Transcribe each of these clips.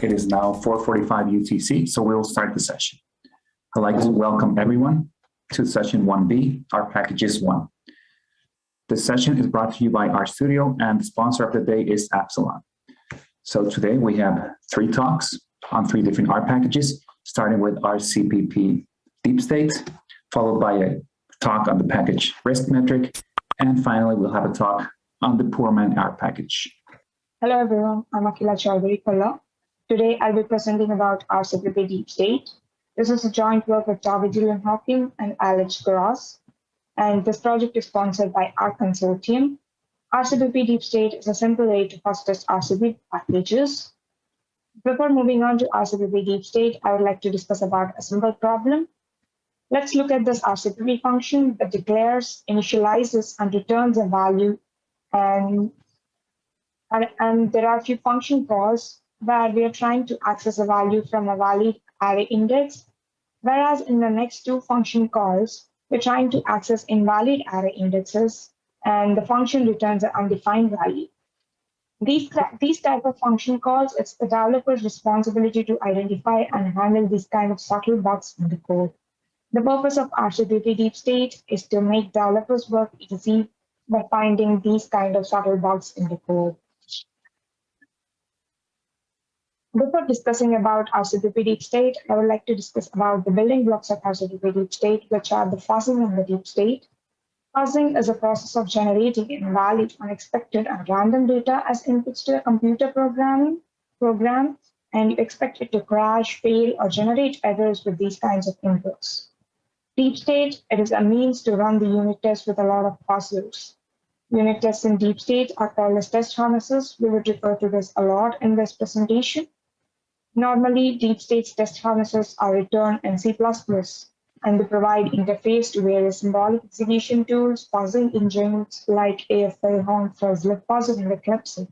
It is now 4.45 UTC, so we will start the session. I'd like to welcome everyone to session 1B, our packages 1. This session is brought to you by RStudio and the sponsor of the day is Epsilon. So today we have three talks on three different R packages, starting with RCPP Deep State, followed by a talk on the package risk metric, and finally we'll have a talk on the poor man R package. Hello everyone, I'm Akhila Chowdary Kolla. Today I'll be presenting about RCPP Deep State. This is a joint work with David Julian Hocking and Alex Groce, and this project is sponsored by R Consortium. RCPP Deep State is a simple way to process RCPP packages. Before moving on to RCPP Deep State, I would like to discuss about a simple problem. Let's look at this RCPP function that declares, initializes, and returns a value and and, and there are a few function calls where we are trying to access a value from a valid array index, whereas in the next two function calls, we're trying to access invalid array indexes, and the function returns an undefined value. These, these type of function calls, it's the developer's responsibility to identify and handle these kind of subtle bugs in the code. The purpose of RCPP Deep State is to make developers work easy by finding these kind of subtle bugs in the code. Before discussing about RCPP deep state, I would like to discuss about the building blocks of RCPP deep state, which are the fuzzing and the deep state. Fuzzing is a process of generating invalid, unexpected, and random data as inputs to a computer programming program, and you expect it to crash, fail, or generate errors with these kinds of inputs. Deep state, it is a means to run the unit test with a lot of fuzzers. Unit tests in deep state are called as test harnesses. We would refer to this a lot in this presentation. Normally, deep state test harnesses are written in C++ and they provide interface to various symbolic execution tools, fuzzing engines like AFL, Horn, Fuzzlib, Fuzzer, and Eclipser.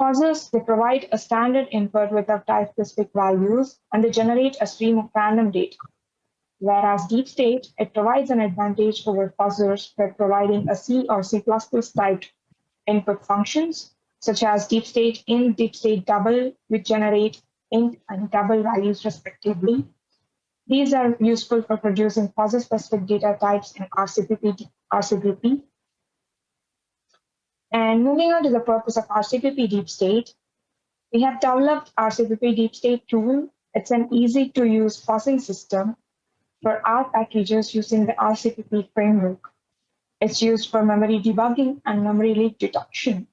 Fuzzers, they provide a standard input with a type-specific values, and they generate a stream of random data. Whereas deep state, it provides an advantage over fuzzers by providing a C or C++ typed input functions such as deep state int, deep state double, which generate int and double values respectively. These are useful for producing fuzzer-specific data types in RCPP, RCPP. And moving on to the purpose of RCPP Deep State, we have developed RCPP Deep State tool. It's an easy to use fuzzing system for R packages using the RCPP framework. It's used for memory debugging and memory leak detection.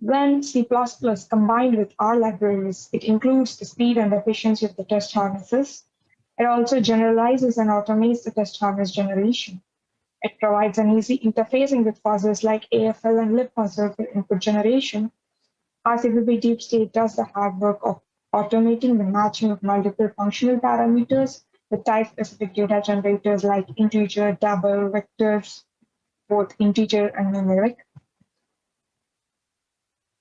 When C++ combined with R libraries, it improves the speed and efficiency of the test harnesses. It also generalizes and automates the test harness generation. It provides an easy interfacing with fuzzers like AFL and libfuzzer for input generation. RCPP Deep State does the hard work of automating the matching of multiple functional parameters with type-specific data generators like integer, double, vectors, both integer and numeric.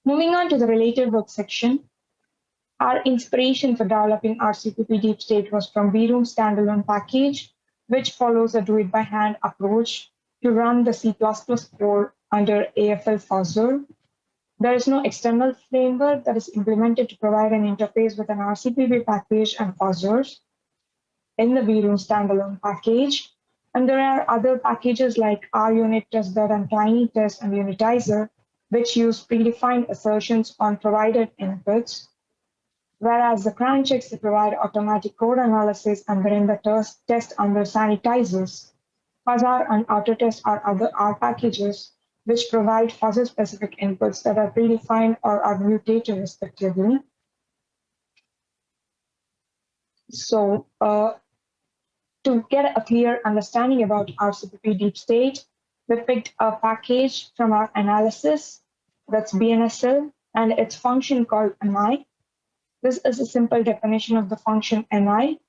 Moving on to the related work section, our inspiration for developing RCPP Deep State was from VRoom standalone package, which follows a do-it-by-hand approach to run the C++ code under AFL fuzzer. There is no external framework that is implemented to provide an interface with an RCPP package and fuzzers in the VRoom standalone package. And there are other packages like RUnit, testbed, and TinyTest and Unitizer which use predefined assertions on provided inputs, whereas the cran checks provide automatic code analysis and wherein the test under sanitizers. Fuzzr and Autotest are other R packages which provide fuzzer-specific inputs that are predefined or are mutated respectively. So uh, to get a clear understanding about RCPP deep state, we picked a package from our analysis that's BNSL and its function called mi. This is a simple definition of the function mi,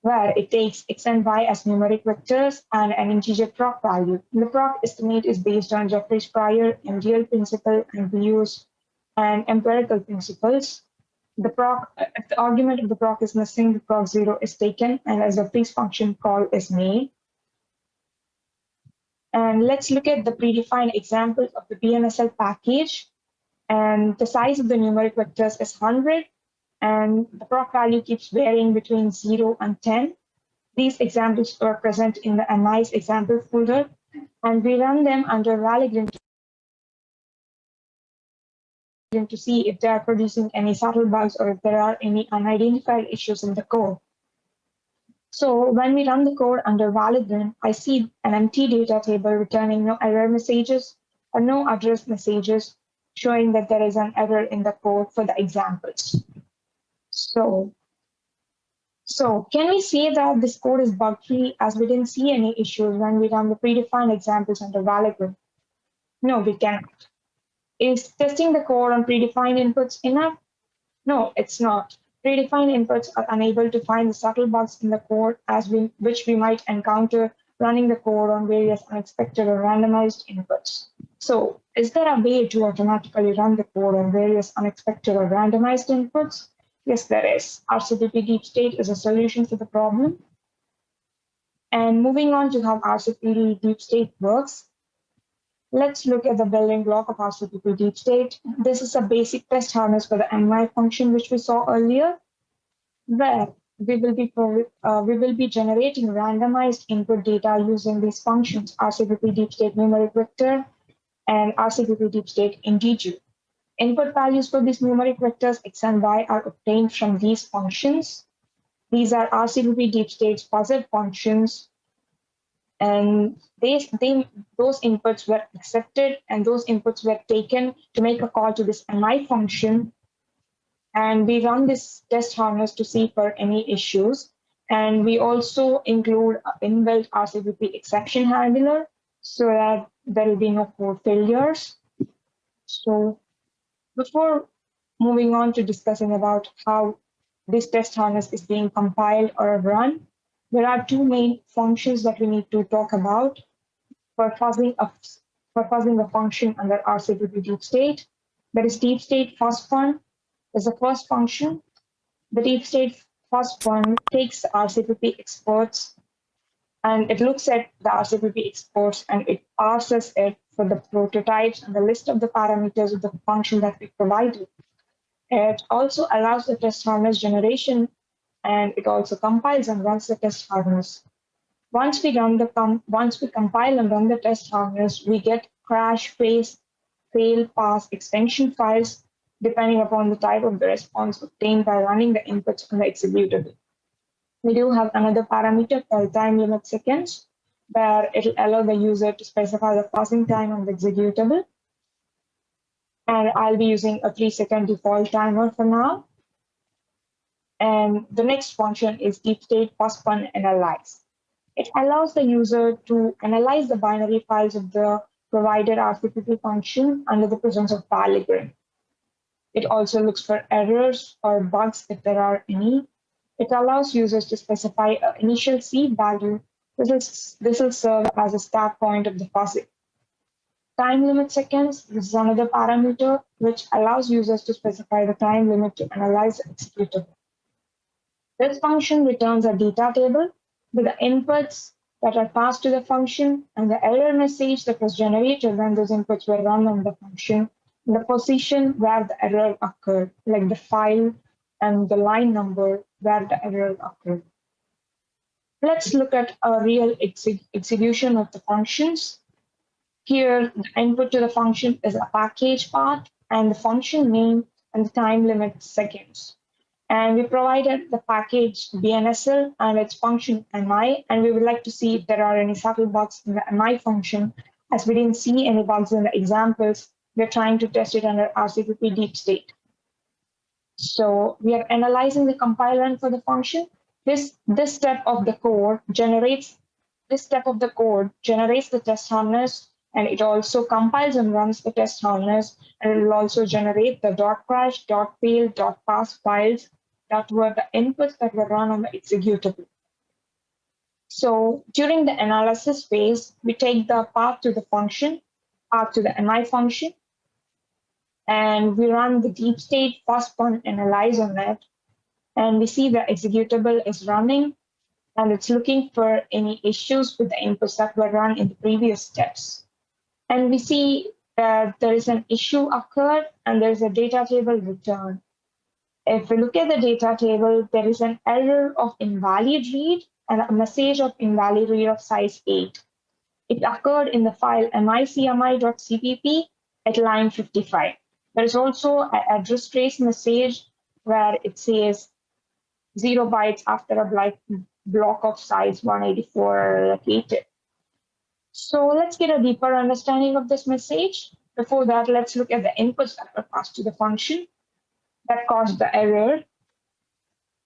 where it takes x and y as numeric vectors and an integer proc value. The proc estimate is based on Jeffreys prior MDL principle and we use and empirical principles. The proc, if the argument of the proc is missing, the proc zero is taken, and as a freeze function call is made. And let's look at the predefined example of the BNSL package. And the size of the numeric vectors is 100. and the proc value keeps varying between 0 and 10. These examples are present in the MI's example folder, and we run them under Valgrind to see if they are producing any subtle bugs or if there are any unidentified issues in the code. So when we run the code under Valgrind, I see an empty data table returning no error messages or no address messages showing that there is an error in the code for the examples. So, so can we say that this code is bug-free as we didn't see any issues when we run the predefined examples under Valgrind? No, we cannot. Is testing the code on predefined inputs enough? No, it's not. Predefined inputs are unable to find the subtle bugs in the code as we, which we might encounter running the code on various unexpected or randomized inputs. So is there a way to automatically run the code on various unexpected or randomized inputs? Yes, there is. RCPP Deep State is a solution to the problem. And moving on to how RCPP Deep State works, Let's look at the building block of RCPP deep state. This is a basic test harness for the MI function, which we saw earlier, where we will be uh, we will be generating randomized input data using these functions, RCPP deep state numeric vector and RCPP deep state integer. Input values for these numeric vectors x and y are obtained from these functions. These are RCPP deep state fuzzy functions and they, they, those inputs were accepted and those inputs were taken to make a call to this MI function. And we run this test harness to see for any issues. And we also include inbuilt RCPP exception handler so that there will be no code failures. So before moving on to discussing about how this test harness is being compiled or run, there are two main functions that we need to talk about for fuzzing a, for fuzzing a function under RCPP deep state. That is deep state fuzz fun is the first function. The deep state fuzz fun takes RCPP exports and it looks at the RCPP exports and it parses it for the prototypes and the list of the parameters of the function that we provided. It also allows the test harness generation and it also compiles and runs the test harness. Once we run the com once we compile and run the test harness, we get crash, face, fail, pass extension files depending upon the type of the response obtained by running the inputs on the executable. We do have another parameter called time limit seconds, where it'll allow the user to specify the passing time on the executable. And I'll be using a three second default timer for now. And the next function is deep state fun analyze. It allows the user to analyze the binary files of the provided RCPP function under the presence of Valgrind. It also looks for errors or bugs if there are any. It allows users to specify an initial seed value. This, is, this will serve as a start point of the fuzzy. Time limit seconds, this is another parameter which allows users to specify the time limit to analyze executable. This function returns a data table with the inputs that are passed to the function and the error message that was generated when those inputs were run on the function, the position where the error occurred, like the file and the line number where the error occurred. Let's look at a real ex execution of the functions. Here, the input to the function is a package path and the function name and the time limit seconds. And we provided the package BNSL and its function MI, and we would like to see if there are any subtle bugs in the MI function. As we didn't see any bugs in the examples, we're trying to test it under RCPP deep state. So we are analyzing the compiler for the function. This, this step of the code generates, this step of the code generates the test harness and it also compiles and runs the test harness and it will also generate the dot crash, dot fail, dot pass files that were the inputs that were run on the executable. So during the analysis phase, we take the path to the function, path to the MI function, and we run the deep state fun analyze on it. And we see the executable is running and it's looking for any issues with the inputs that were run in the previous steps. And we see that there is an issue occurred and there's a data table return. If we look at the data table, there is an error of invalid read and a message of invalid read of size 8. It occurred in the file micmi.cpp at line 55. There is also an address trace message where it says zero bytes after a block of size 184 located. So let's get a deeper understanding of this message. Before that, let's look at the inputs that were passed to the function that caused the error.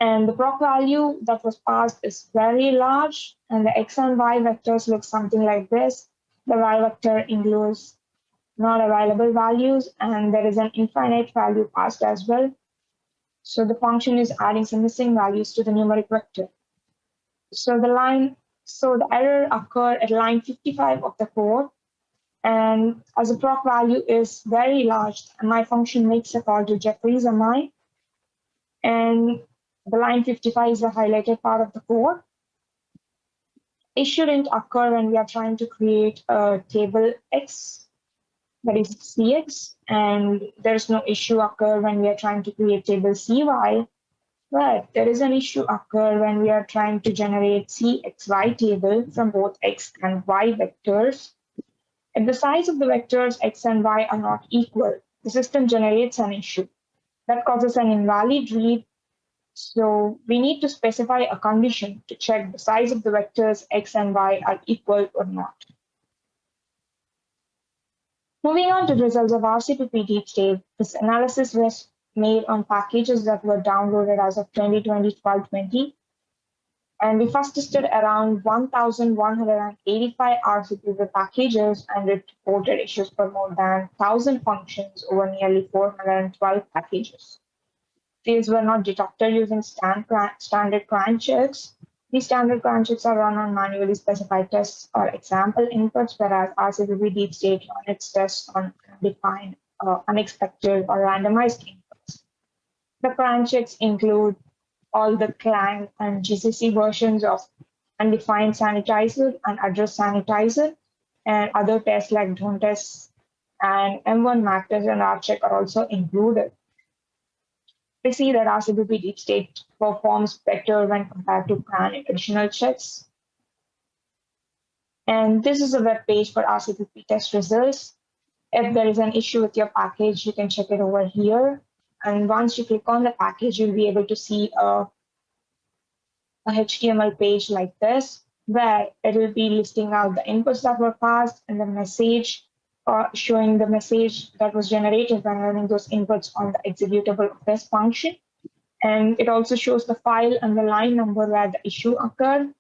And the proc value that was passed is very large, and the x and y vectors look something like this. The y vector includes not available values, and there is an infinite value passed as well. So the function is adding some missing values to the numeric vector. So the line, so the error occurred at line 55 of the code. And as the proc value is very large, my function makes a call to Jeffrey's MI. And the line 55 is the highlighted part of the code. It shouldn't occur when we are trying to create a table X, that is CX, and there's no issue occur when we are trying to create table CY. But there is an issue occur when we are trying to generate CXY table from both X and Y vectors if the size of the vectors x and y are not equal, the system generates an issue. That causes an invalid read. So we need to specify a condition to check the size of the vectors x and y are equal or not. Moving on to the results of RCPP deep state, this analysis was made on packages that were downloaded as of 2020-12-20 and we first tested around 1,185 RCPP packages and reported issues for more than 1,000 functions over nearly 412 packages. These were not detected using stand, standard cran checks. These standard cran checks are run on manually specified tests or example inputs, whereas RCPP Deep State run its tests on defined, uh, unexpected, or randomized inputs. The cran checks include all the Clang and GCC versions of undefined sanitizer and address sanitizer, and other tests like drone tests and M1 MAC test and RCheck are also included. We see that RCPP deep state performs better when compared to CRAN additional checks. And this is a web page for RCPP test results. If there is an issue with your package, you can check it over here. And once you click on the package, you'll be able to see a, a HTML page like this, where it will be listing out the inputs that were passed and the message uh, showing the message that was generated when running those inputs on the executable of this function. And it also shows the file and the line number where the issue occurred.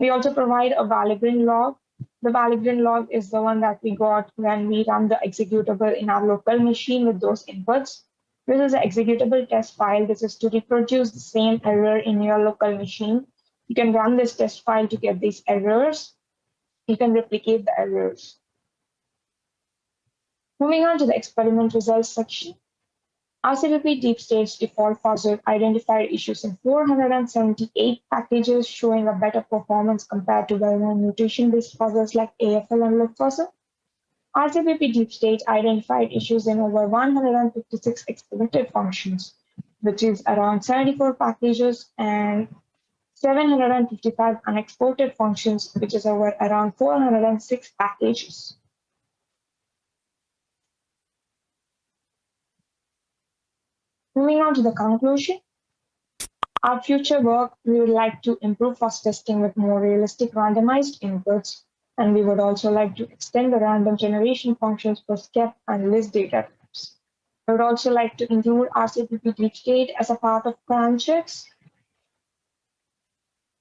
We also provide a Valgrind log. The Valgrind log is the one that we got when we run the executable in our local machine with those inputs. This is an executable test file. This is to reproduce the same error in your local machine. You can run this test file to get these errors. You can replicate the errors. Moving on to the experiment results section. RCPP Deep State's default fuzzer identified issues in 478 packages, showing a better performance compared to well-known mutation-based fuzzers like AFL and libfuzzer. RCPP Deep State identified issues in over 156 exported functions, which is around 74 packages and 755 unexported functions, which is over around 406 packages. Moving on to the conclusion, our future work, we would like to improve fuzz testing with more realistic randomized inputs and we would also like to extend the random generation functions for SEXP and list data types. I would also like to include RCPP deep state as a part of CRAN checks.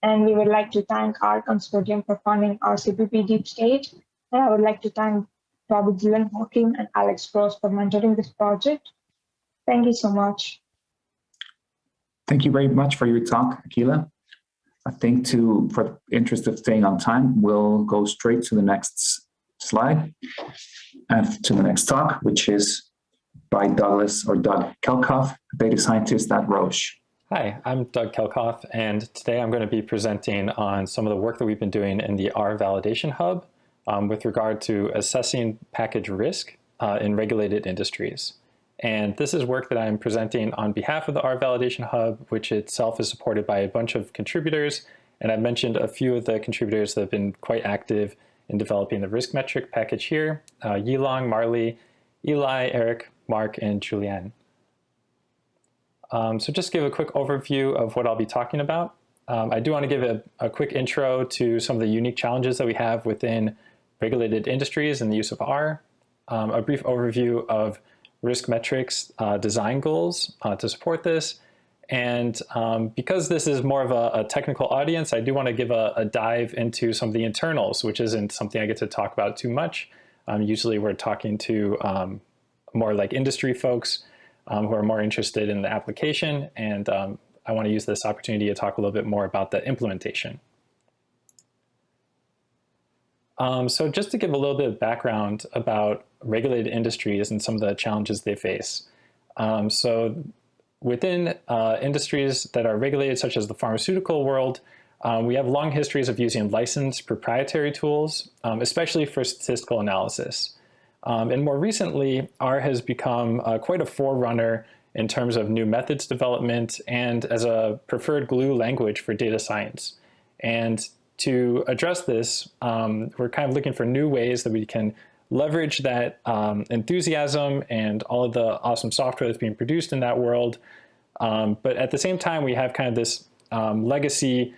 And we would like to thank R Consortium for funding RCPP deep state. And I would like to thank Robert Dylan Hocking and Alex Groce for mentoring this project. Thank you so much. Thank you very much for your talk, Akila. I think to, for the interest of staying on time, we'll go straight to the next slide and to the next talk, which is by Douglas or Doug Kelkhoff, data scientist at Roche. Hi, I'm Doug Kelkhoff, and today I'm going to be presenting on some of the work that we've been doing in the R Validation Hub um, with regard to assessing package risk uh, in regulated industries. And this is work that I'm presenting on behalf of the R Validation Hub, which itself is supported by a bunch of contributors. And I've mentioned a few of the contributors that have been quite active in developing the risk metric package here, uh, Yilong, Marly, Eli, Eric, Mark, and Juliane. Um, so just give a quick overview of what I'll be talking about. Um, I do want to give a, a, quick intro to some of the unique challenges that we have within regulated industries and the use of R, um, a brief overview of risk metrics uh, design goals uh, to support this, and um, because this is more of a, a, technical audience, I do want to give a, a, dive into some of the internals, which isn't something I get to talk about too much. Um, usually we're talking to um, more like industry folks um, who are more interested in the application. And um, I want to use this opportunity to talk a little bit more about the implementation. Um, so just to give a little bit of background about regulated industries and some of the challenges they face. so Within uh, industries that are regulated, such as the pharmaceutical world, um, we have long histories of using licensed proprietary tools, um, especially for statistical analysis. Um, and more recently, R has become uh, quite a forerunner in terms of new methods development and as a preferred glue language for data science. And to address this, um, we're kind of looking for new ways that we can leverage that um, enthusiasm and all of the awesome software that's being produced in that world. Um, but at the same time, we have kind of this um, legacy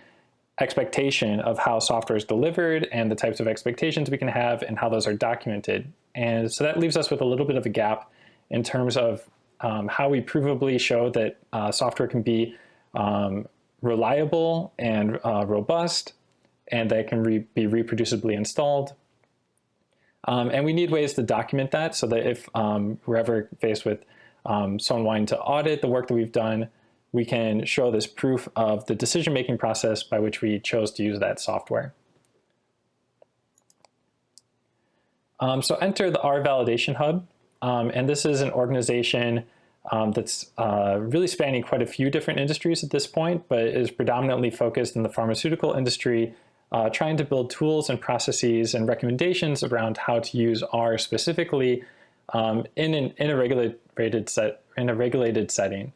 expectation of how software is delivered and the types of expectations we can have and how those are documented. And so that leaves us with a little bit of a gap in terms of um, how we provably show that uh, software can be um, reliable and uh, robust and that can re be reproducibly installed um, and we need ways to document that so that if um, we're ever faced with um, someone wanting to audit the work that we've done, we can show this proof of the decision-making process by which we chose to use that software. Um, so enter the R Validation Hub, um, and this is an organization um, that's uh, really spanning quite a few different industries at this point, but is predominantly focused in the pharmaceutical industry uh, trying to build tools and processes and recommendations around how to use R specifically um, in, an, in, a regulated set, in a regulated setting.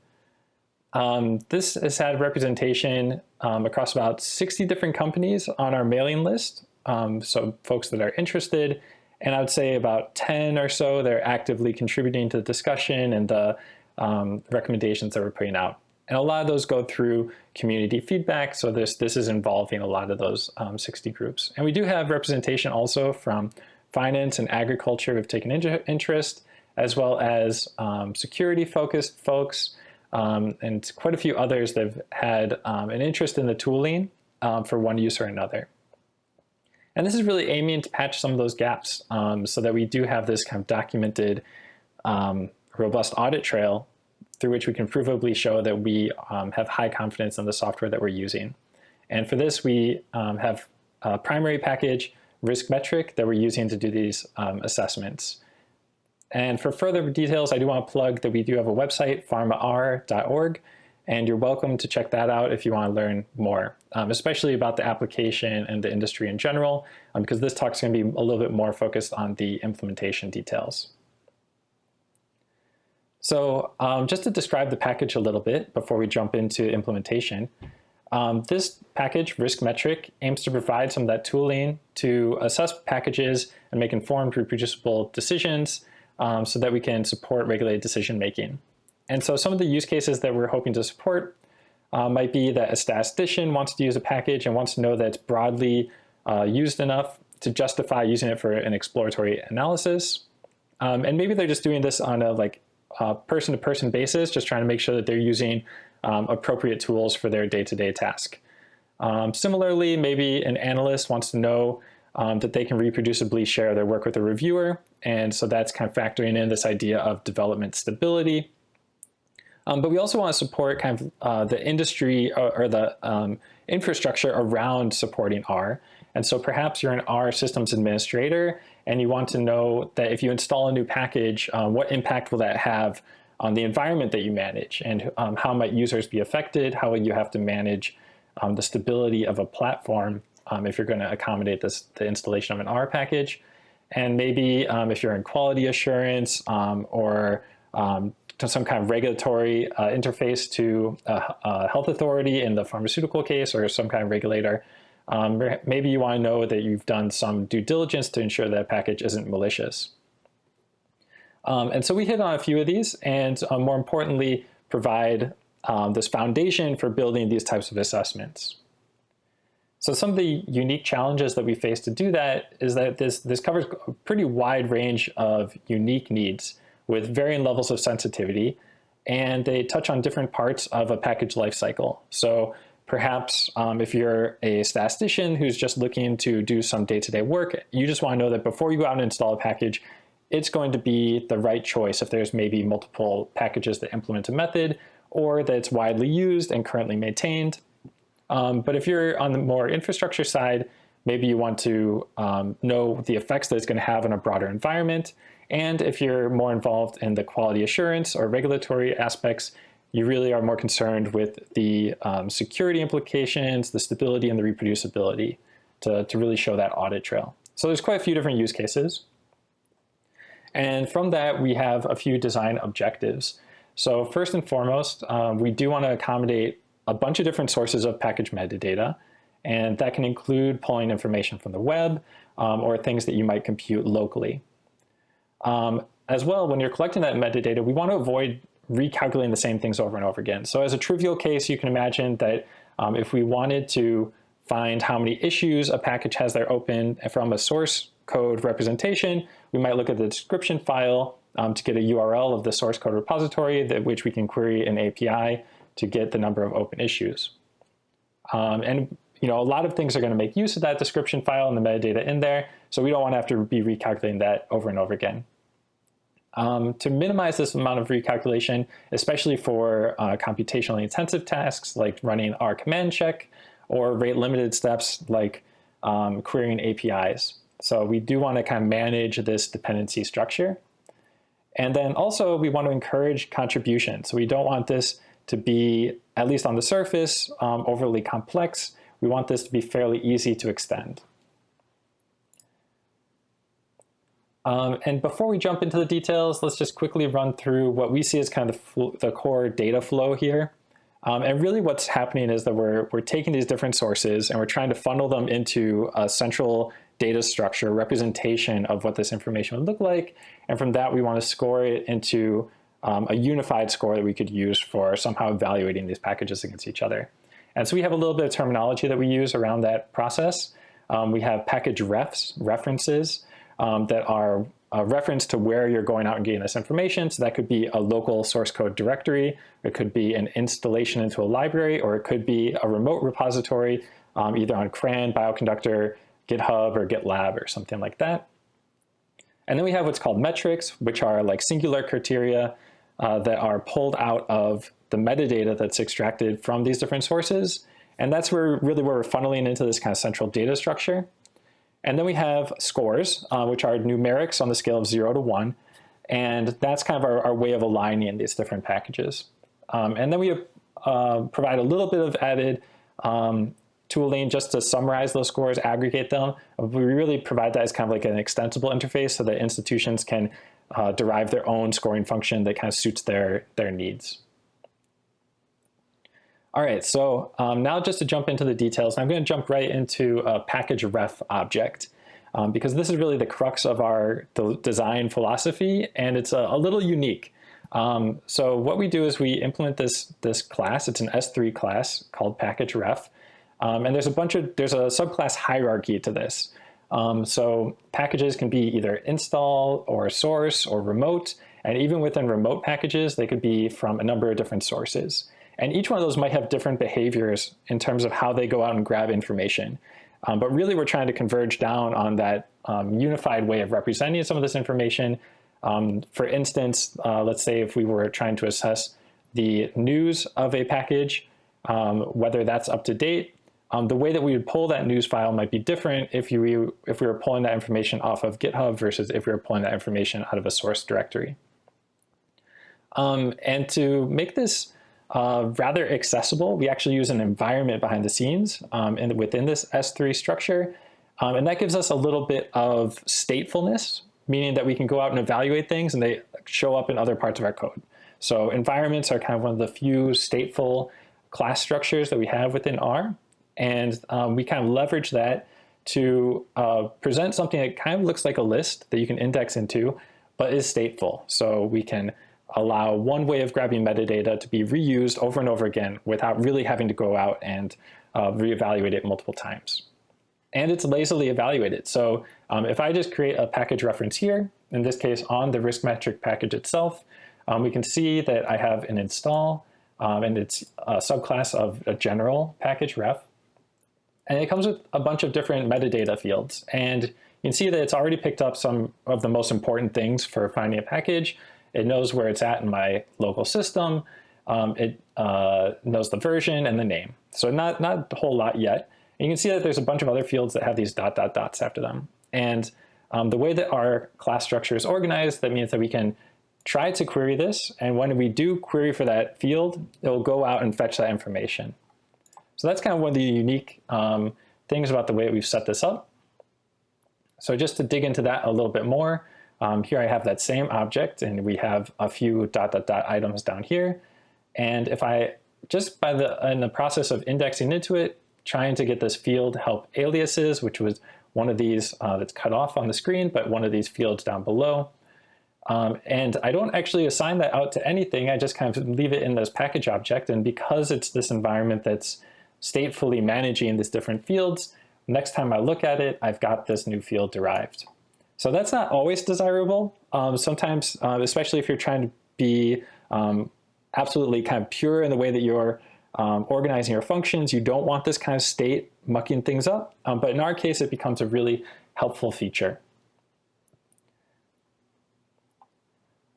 Um, this has had representation um, across about 60 different companies on our mailing list, um, so folks that are interested, and I would say about 10 or so they're actively contributing to the discussion and the um, recommendations that we're putting out. And a lot of those go through community feedback. So this, this is involving a lot of those um, 60 groups. And we do have representation also from finance and agriculture have taken interest, as well as um, security focused folks, um, and quite a few others that have had um, an interest in the tooling um, for one use or another. And this is really aiming to patch some of those gaps um, so that we do have this kind of documented robust audit trail through which we can provably show that we um, have high confidence in the software that we're using. And for this, we um, have a primary package risk metric that we're using to do these um, assessments. And for further details, I do want to plug that we do have a website, pharmar.org, and you're welcome to check that out if you want to learn more, um, especially about the application and the industry in general, um, because this talk is going to be a little bit more focused on the implementation details. So um, just to describe the package a little bit before we jump into implementation, um, this package, Risk Metric, aims to provide some of that tooling to assess packages and make informed, reproducible decisions um, so that we can support regulated decision making. And so some of the use cases that we're hoping to support uh, might be that a statistician wants to use a package and wants to know that it's broadly uh, used enough to justify using it for an exploratory analysis. Um, and maybe they're just doing this on a like person-to-person -person basis, just trying to make sure that they're using um, appropriate tools for their day-to-day -day task. Um, similarly, maybe an analyst wants to know um, that they can reproducibly share their work with a reviewer, and so that's kind of factoring in this idea of development stability. Um, but we also want to support kind of uh, the industry or, or the um, infrastructure around supporting R. And so perhaps you're an R systems administrator and you want to know that if you install a new package, um, what impact will that have on the environment that you manage and um, how might users be affected, how will you have to manage um, the stability of a platform um, if you're going to accommodate this, the installation of an R package. And maybe um, if you're in quality assurance um, or to some kind of regulatory uh, interface to a, a, health authority in the pharmaceutical case or some kind of regulator. Um, maybe you want to know that you've done some due diligence to ensure that package isn't malicious. Um, and so we hit on a few of these and uh, more importantly, provide um, this foundation for building these types of assessments. So some of the unique challenges that we face to do that is that this, this covers a pretty wide range of unique needs with varying levels of sensitivity, and they touch on different parts of a package lifecycle. So perhaps um, if you're a statistician who's just looking to do some day-to-day -day work, you just want to know that before you go out and install a package, it's going to be the right choice if there's maybe multiple packages that implement a method or that it's widely used and currently maintained. Um, but if you're on the more infrastructure side, maybe you want to um, know the effects that it's going to have on a broader environment. And if you're more involved in the quality assurance or regulatory aspects, you really are more concerned with the um, security implications, the stability, and the reproducibility to, to really show that audit trail. So there's quite a few different use cases. And from that, we have a few design objectives. So first and foremost, um, we do want to accommodate a bunch of different sources of package metadata, and that can include pulling information from the web um, or things that you might compute locally. Um, as well, when you're collecting that metadata, we want to avoid recalculating the same things over and over again. So as a trivial case, you can imagine that um, if we wanted to find how many issues a package has there open from a source code representation, we might look at the description file um, to get a URL of the source code repository that which we can query an API to get the number of open issues. Um, and you know, a lot of things are going to make use of that description file and the metadata in there, so we don't want to have to be recalculating that over and over again. Um, to minimize this amount of recalculation, especially for uh, computationally intensive tasks like running R command check or rate limited steps like um, querying APIs. So we do want to kind of manage this dependency structure. And then also we want to encourage contribution. So we don't want this to be, at least on the surface, um, overly complex. We want this to be fairly easy to extend. Um, and before we jump into the details, let's just quickly run through what we see as kind of the, the core data flow here. Um, and really what's happening is that we're, we're taking these different sources and we're trying to funnel them into a central data structure representation of what this information would look like. And from that, we want to score it into um, a unified score that we could use for somehow evaluating these packages against each other. And so we have a little bit of terminology that we use around that process. Um, we have package refs, references, um, that are a reference to where you're going out and getting this information. So that could be a local source code directory, it could be an installation into a library, or it could be a remote repository, um, either on CRAN, Bioconductor, GitHub, or GitLab, or something like that. And then we have what's called metrics, which are like singular criteria uh, that are pulled out of the metadata that's extracted from these different sources. And that's where really where we're funneling into this kind of central data structure. And then we have scores, uh, which are numerics on the scale of zero to one. And that's kind of our, our way of aligning these different packages. Um, and then we uh, provide a little bit of added um, tooling just to summarize those scores, aggregate them. We really provide that as kind of like an extensible interface so that institutions can uh, derive their own scoring function that kind of suits their, their needs. All right, so um, now just to jump into the details, I'm going to jump right into a package ref object um, because this is really the crux of our design philosophy and it's a, a little unique. Um, so what we do is we implement this, this class, it's an S3 class called package ref. Um, and there's a bunch of, there's a subclass hierarchy to this. Um, so packages can be either install or source or remote. And even within remote packages, they could be from a number of different sources. And each one of those might have different behaviors in terms of how they go out and grab information. Um, but really, we're trying to converge down on that um, unified way of representing some of this information. Um, for instance, uh, let's say if we were trying to assess the news of a package, um, whether that's up to date, um, the way that we would pull that news file might be different if, you, if we were pulling that information off of GitHub versus if we were pulling that information out of a source directory. Um, and to make this uh, rather accessible. We actually use an environment behind the scenes um, and within this S3 structure. Um, and that gives us a little bit of statefulness meaning that we can go out and evaluate things and they show up in other parts of our code. So environments are kind of one of the few stateful class structures that we have within R. And um, we kind of leverage that to uh, present something that kind of looks like a list that you can index into, but is stateful. So we can allow one way of grabbing metadata to be reused over and over again without really having to go out and uh, reevaluate it multiple times. And it's lazily evaluated. So um, if I just create a package reference here, in this case on the risk metric package itself, um, we can see that I have an install um, and it's a subclass of a general package ref. And it comes with a bunch of different metadata fields. And you can see that it's already picked up some of the most important things for finding a package. It knows where it's at in my local system. Um, it uh, knows the version and the name. So not, not a whole lot yet. And you can see that there's a bunch of other fields that have these dot, dot, dots after them. And um, the way that our class structure is organized, that means that we can try to query this. And when we do query for that field, it will go out and fetch that information. So that's kind of one of the unique um, things about the way we've set this up. So just to dig into that a little bit more, um, here I have that same object and we have a few dot dot dot items down here. And if I just by the in the process of indexing into it, trying to get this field help aliases, which was one of these uh, that's cut off on the screen, but one of these fields down below. Um, and I don't actually assign that out to anything. I just kind of leave it in this package object. And because it's this environment that's statefully managing these different fields, next time I look at it, I've got this new field derived. So that's not always desirable. Um, sometimes, uh, especially if you're trying to be um, absolutely kind of pure in the way that you're um, organizing your functions, you don't want this kind of state mucking things up. Um, but in our case, it becomes a really helpful feature.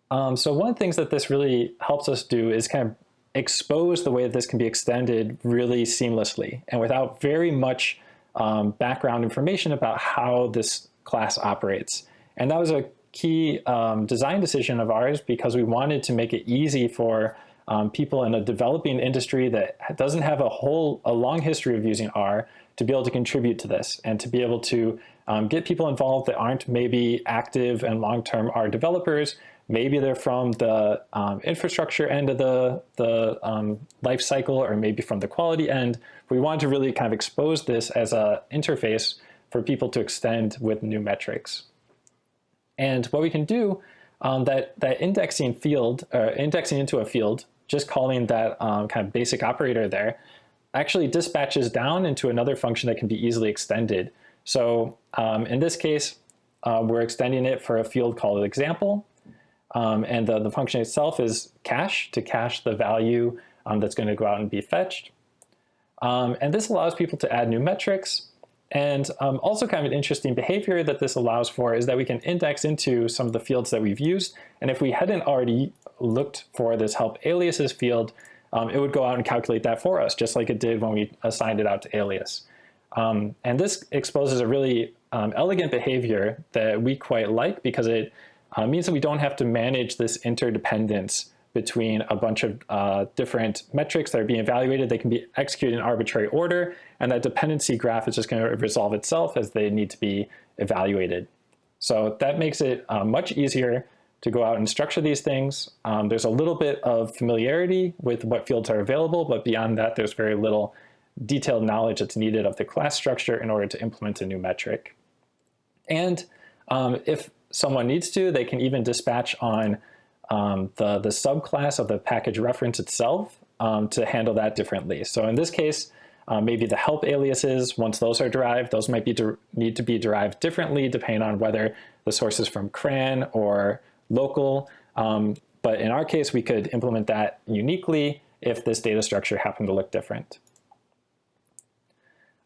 Um, so one of the things that this really helps us do is kind of expose the way that this can be extended really seamlessly and without very much um, background information about how this class operates. And that was a key um, design decision of ours because we wanted to make it easy for um, people in a developing industry that doesn't have a whole, a long history of using R to be able to contribute to this and to be able to um, get people involved that aren't maybe active and long-term R developers, Maybe they're from the um, infrastructure end of the, the um, life cycle or maybe from the quality end. We want to really kind of expose this as an interface for people to extend with new metrics. And what we can do, um, that, that indexing field, uh, indexing into a field, just calling that um, kind of basic operator there, actually dispatches down into another function that can be easily extended. So um, in this case, uh, we're extending it for a field called example. Um, and the, the function itself is cache to cache the value um, that's going to go out and be fetched. Um, and this allows people to add new metrics. And um, also kind of an interesting behavior that this allows for is that we can index into some of the fields that we've used. And if we hadn't already looked for this help aliases field, um, it would go out and calculate that for us, just like it did when we assigned it out to alias. Um, and this exposes a really elegant behavior that we quite like because it uh, means that we don't have to manage this interdependence between a bunch of uh, different metrics that are being evaluated. They can be executed in arbitrary order, and that dependency graph is just going to resolve itself as they need to be evaluated. So that makes it uh, much easier to go out and structure these things. Um, there's a little bit of familiarity with what fields are available, but beyond that, there's very little detailed knowledge that's needed of the class structure in order to implement a new metric. And um, if someone needs to, they can even dispatch on um, the, the subclass of the package reference itself um, to handle that differently. So in this case, uh, maybe the help aliases, once those are derived, those might be need to be derived differently depending on whether the source is from CRAN or local. Um, but in our case, we could implement that uniquely if this data structure happened to look different.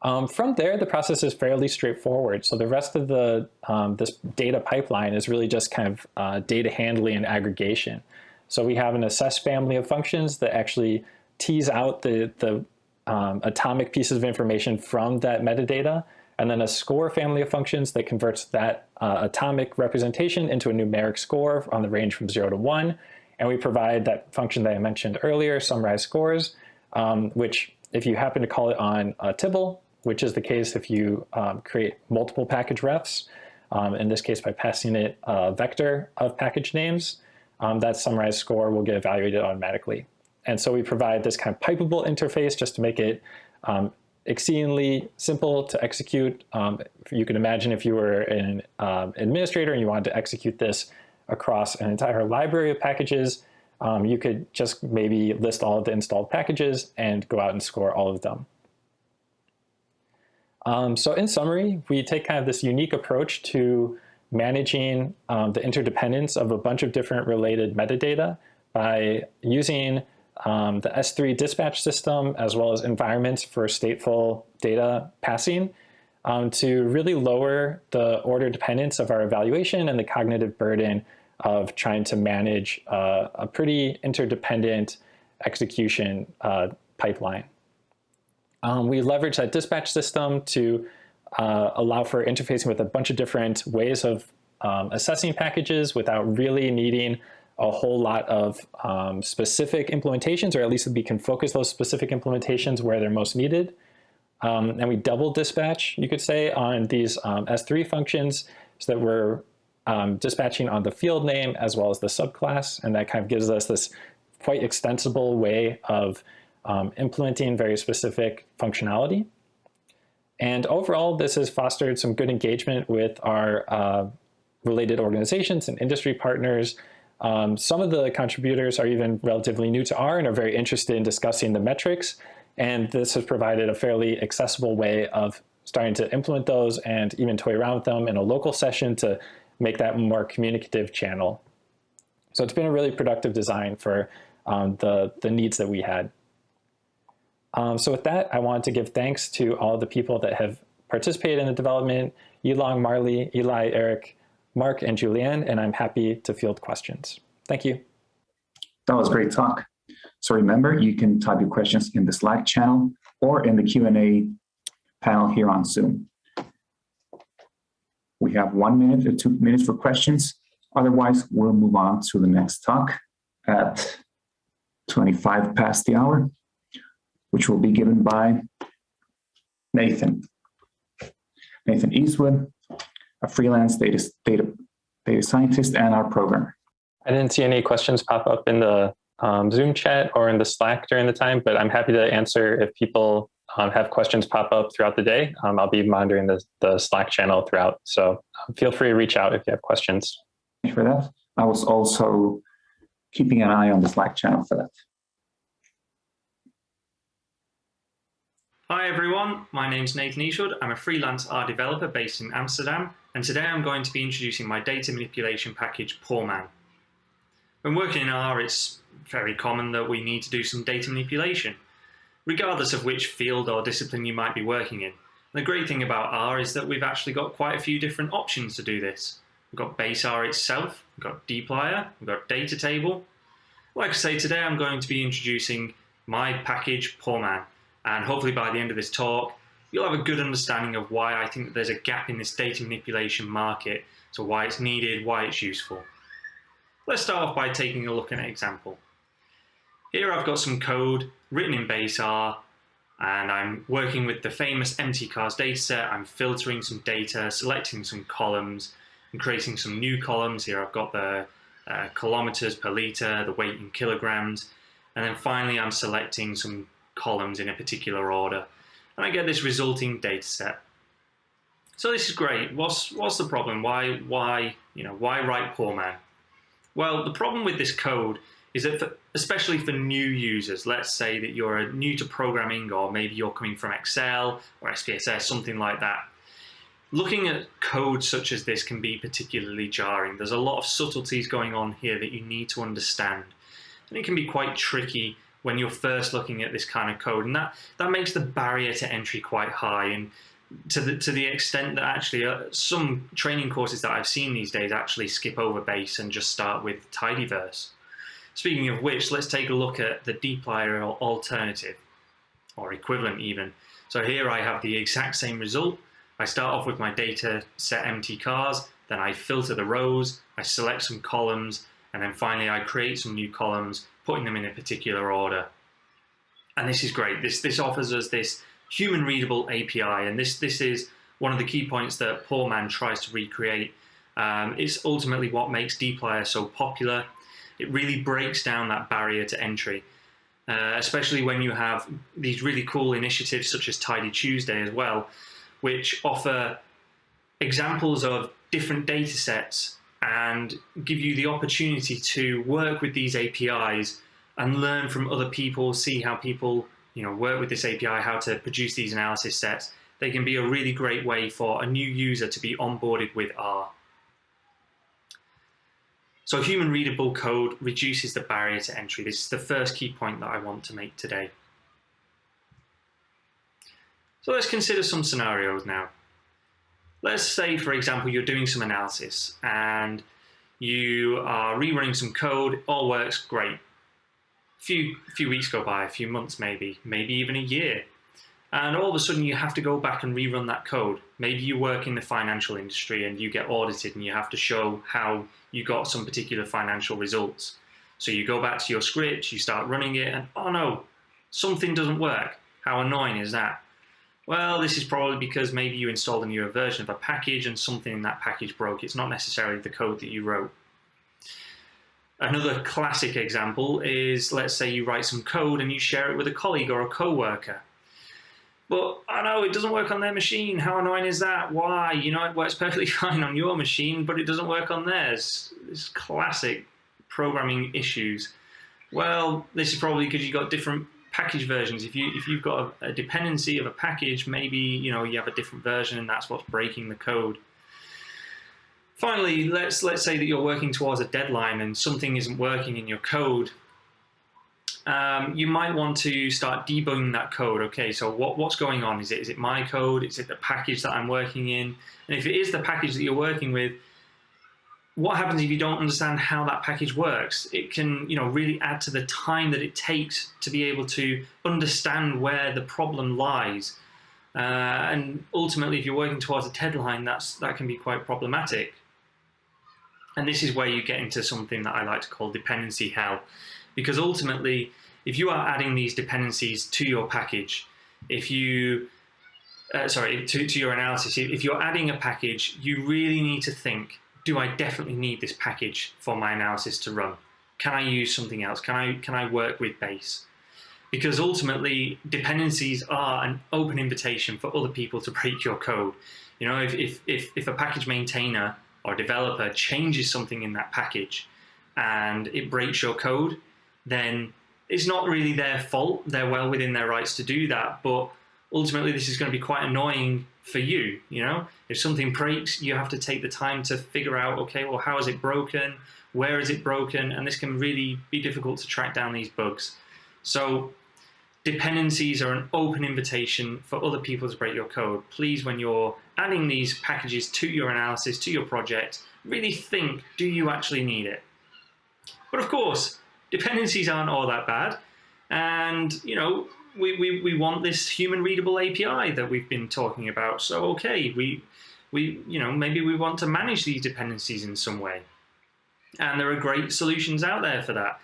Um, from there, the process is fairly straightforward. So the rest of the um, this data pipeline is really just kind of uh, data handling and aggregation. So we have an assess family of functions that actually tease out the, the um, atomic pieces of information from that metadata, and then a score family of functions that converts that uh, atomic representation into a numeric score on the range from zero to one. And we provide that function that I mentioned earlier, summarize scores, um, which if you happen to call it on uh, Tibble, which is the case if you um, create multiple package refs. um, in this case by passing it a vector of package names, um, that summarized score will get evaluated automatically. And so we provide this kind of pipeable interface just to make it um, exceedingly simple to execute. Um, you can imagine if you were an um, administrator and you wanted to execute this across an entire library of packages, you could just maybe list all of the installed packages and go out and score all of them. Um, so in summary, we take kind of this unique approach to managing um, the interdependence of a bunch of different related metadata by using um, the S3 dispatch system as well as environments for stateful data passing um, to really lower the order dependence of our evaluation and the cognitive burden of trying to manage uh, a pretty interdependent execution uh, pipeline. Um, we leverage that dispatch system to uh, allow for interfacing with a bunch of different ways of um, assessing packages without really needing a whole lot of um, specific implementations, or at least we can focus those specific implementations where they're most needed. Um, and we double dispatch, you could say, on these um, S3 functions so that we're um, dispatching on the field name as well as the subclass. And that kind of gives us this quite extensible way of um, implementing very specific functionality. And overall, this has fostered some good engagement with our uh, related organizations and industry partners. Um, some of the contributors are even relatively new to R and are very interested in discussing the metrics. And this has provided a fairly accessible way of starting to implement those and even toy around with them in a local session to make that more communicative channel. So it's been a really productive design for um, the, the needs that we had. Um, so with that, I wanted to give thanks to all the people that have participated in the development, Yilong, Marly, Eli, Eric, Mark, and Juliane, and I'm happy to field questions. Thank you. That was great talk. So remember, you can type your questions in the Slack channel or in the Q&A panel here on Zoom. We have one minute or two minutes for questions. Otherwise, we'll move on to the next talk at 25 past the hour which will be given by Nathan. Nathan Eastwood, a freelance data, data, data scientist and R programmer. I didn't see any questions pop up in the um, Zoom chat or in the Slack during the time, but I'm happy to answer if people um, have questions pop up throughout the day. Um, I'll be monitoring the, the Slack channel throughout, so um, feel free to reach out if you have questions. Thank you for that. I was also keeping an eye on the Slack channel for that. Hi everyone, my name's Nathan Eastwood. I'm a freelance R developer based in Amsterdam, and today I'm going to be introducing my data manipulation package, Poorman. When working in R, it's very common that we need to do some data manipulation, regardless of which field or discipline you might be working in. The great thing about R is that we've actually got quite a few different options to do this. We've got base R itself, we've got dplyr, we've got data table. Like I say, today I'm going to be introducing my package, Poorman and hopefully by the end of this talk, you'll have a good understanding of why I think that there's a gap in this data manipulation market, so why it's needed, why it's useful. Let's start off by taking a look at an example. Here I've got some code written in base R, and I'm working with the famous mtcars dataset. I'm filtering some data, selecting some columns, and creating some new columns. Here I've got the uh, kilometers per liter, the weight in kilograms, and then finally I'm selecting some columns in a particular order. And I get this resulting data set. So this is great. What's, what's the problem? Why, why, you know, why write Poorman? Well, the problem with this code is that for, especially for new users, let's say that you're new to programming or maybe you're coming from Excel or SPSS, something like that. Looking at code such as this can be particularly jarring. There's a lot of subtleties going on here that you need to understand. And it can be quite tricky when you're first looking at this kind of code. And that, that makes the barrier to entry quite high. And to the, to the extent that actually uh, some training courses that I've seen these days actually skip over base and just start with tidyverse. Speaking of which, let's take a look at the dplyr alternative, or equivalent even. So here I have the exact same result. I start off with my data set mtcars, then I filter the rows, I select some columns, and then finally I create some new columns putting them in a particular order. And this is great. This, this offers us this human readable API. And this, this is one of the key points that Poorman tries to recreate. Um, it's ultimately what makes dplyr so popular. It really breaks down that barrier to entry, uh, especially when you have these really cool initiatives such as Tidy Tuesday as well, which offer examples of different data sets and give you the opportunity to work with these APIs and learn from other people, see how people you know, work with this API, how to produce these analysis sets. They can be a really great way for a new user to be onboarded with R. So human readable code reduces the barrier to entry. This is the first key point that I want to make today. So let's consider some scenarios now. Let's say, for example, you're doing some analysis and you are rerunning some code, all works great. A few, few weeks go by, a few months maybe, maybe even a year. And all of a sudden you have to go back and rerun that code. Maybe you work in the financial industry and you get audited and you have to show how you got some particular financial results. So you go back to your script, you start running it and oh no, something doesn't work. How annoying is that? Well, this is probably because maybe you installed a newer version of a package and something in that package broke. It's not necessarily the code that you wrote. Another classic example is, let's say you write some code and you share it with a colleague or a co-worker. But I know it doesn't work on their machine. How annoying is that? Why? You know, it works perfectly fine on your machine, but it doesn't work on theirs. It's classic programming issues. Well, this is probably because you've got different package versions. If you if you've got a, a, dependency of a package, maybe you know you have a different version, and that's what's breaking the code. Finally, let's let's say that you're working towards a deadline and something isn't working in your code. Um, you might want to start debugging that code. Okay, so what, what's going on? Is it is it my code? Is it the package that I'm working in? And if it is the package that you're working with, what happens if you don't understand how that package works? It can, you know, really add to the time that it takes to be able to understand where the problem lies. Uh, and ultimately, if you're working towards a deadline, that's that can be quite problematic. And this is where you get into something that I like to call dependency hell, because ultimately, if you are adding these dependencies to your package, if you uh, sorry, to, to your analysis, if you're adding a package, you really need to think do I definitely need this package for my analysis to run? Can I use something else? Can I, can I work with base? Because ultimately, dependencies are an open invitation for other people to break your code. You know, if, if, if, if a package maintainer or developer changes something in that package and it breaks your code, then it's not really their fault. They're well within their rights to do that. But ultimately, this is going to be quite annoying for you. You know, if something breaks, you have to take the time to figure out, okay, well, how is it broken? Where is it broken? And this can really be difficult to track down these bugs. So dependencies are an open invitation for other people to break your code. Please, when you're adding these packages to your analysis, to your project, really think, do you actually need it? But of course, dependencies aren't all that bad. And, you know, we, we, we want this human readable API that we've been talking about. So, okay, we, we, you know, maybe we want to manage these dependencies in some way. And there are great solutions out there for that.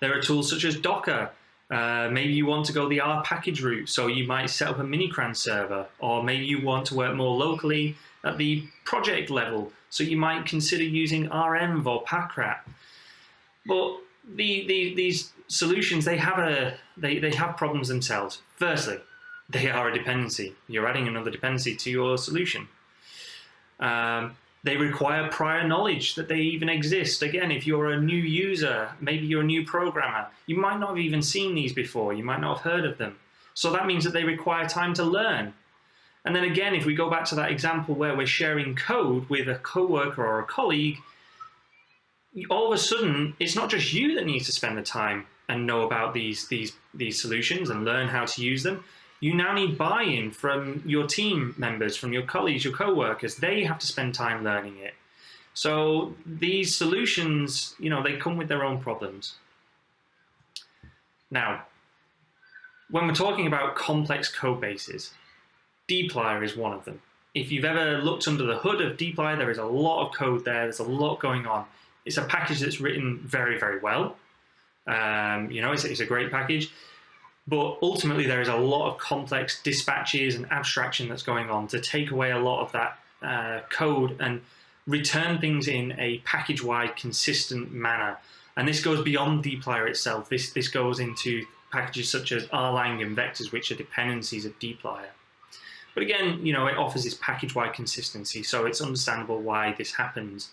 There are tools such as Docker. Uh, maybe you want to go the R package route, so you might set up a miniCRAN server, or maybe you want to work more locally at the project level, so you might consider using REnv or Packrat. But the, the, these solutions, they have, a, they, they have problems themselves. Firstly, they are a dependency. You're adding another dependency to your solution. Um, they require prior knowledge that they even exist. Again, if you're a new user, maybe you're a new programmer, you might not have even seen these before. You might not have heard of them. So that means that they require time to learn. And then again, if we go back to that example where we're sharing code with a coworker or a colleague, all of a sudden, it's not just you that needs to spend the time and know about these, these, these solutions and learn how to use them. You now need buy-in from your team members, from your colleagues, your co-workers. They have to spend time learning it. So these solutions, you know, they come with their own problems. Now, when we're talking about complex code bases, dplyr is one of them. If you've ever looked under the hood of dplyr, there is a lot of code there. There's a lot going on. It's a package that's written very, very well. Um, you know, it's, it's a great package. But ultimately, there is a lot of complex dispatches and abstraction that's going on to take away a lot of that uh, code and return things in a package-wide consistent manner. And this goes beyond dplyr itself. This, this goes into packages such as rlang and vctrs, which are dependencies of dplyr. But again, you know, it offers this package-wide consistency, so it's understandable why this happens.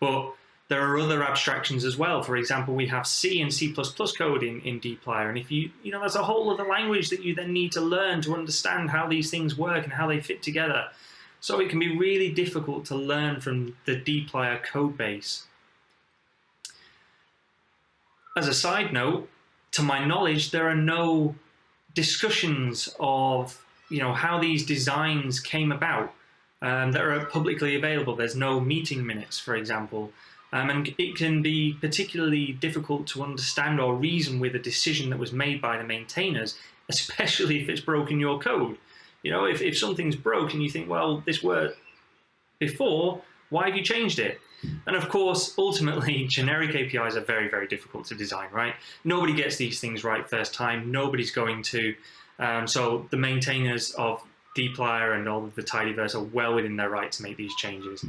But there are other abstractions as well. For example, we have C and C++ code in, in dplyr, and if you, you know, there's a whole other language that you then need to learn to understand how these things work and how they fit together. So it can be really difficult to learn from the dplyr code base. As a side note, to my knowledge, there are no discussions of you know how these designs came about um, that are publicly available. There's no meeting minutes, for example, um, and it can be particularly difficult to understand or reason with a decision that was made by the maintainers, especially if it's broken your code. You know, if, if something's broke and you think, well, this worked before, why have you changed it? And of course, ultimately, generic APIs are very, very difficult to design, right? Nobody gets these things right first time. Nobody's going to. Um, so the maintainers of dplyr and all of the tidyverse are well within their right to make these changes.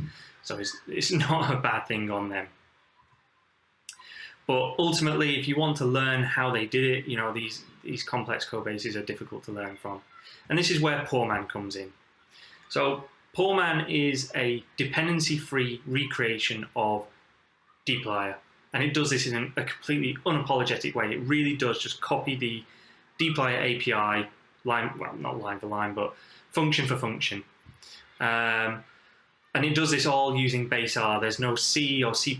So it's, it's not a bad thing on them. But ultimately, if you want to learn how they did it, you know, these, these complex code bases are difficult to learn from. And this is where Poorman comes in. So Poorman is a dependency-free recreation of dplyr. And it does this in a completely unapologetic way. It really does just copy the dplyr API, line, well, not line for line, but function for function. Um, and it does this all using base R. There's no C or C++.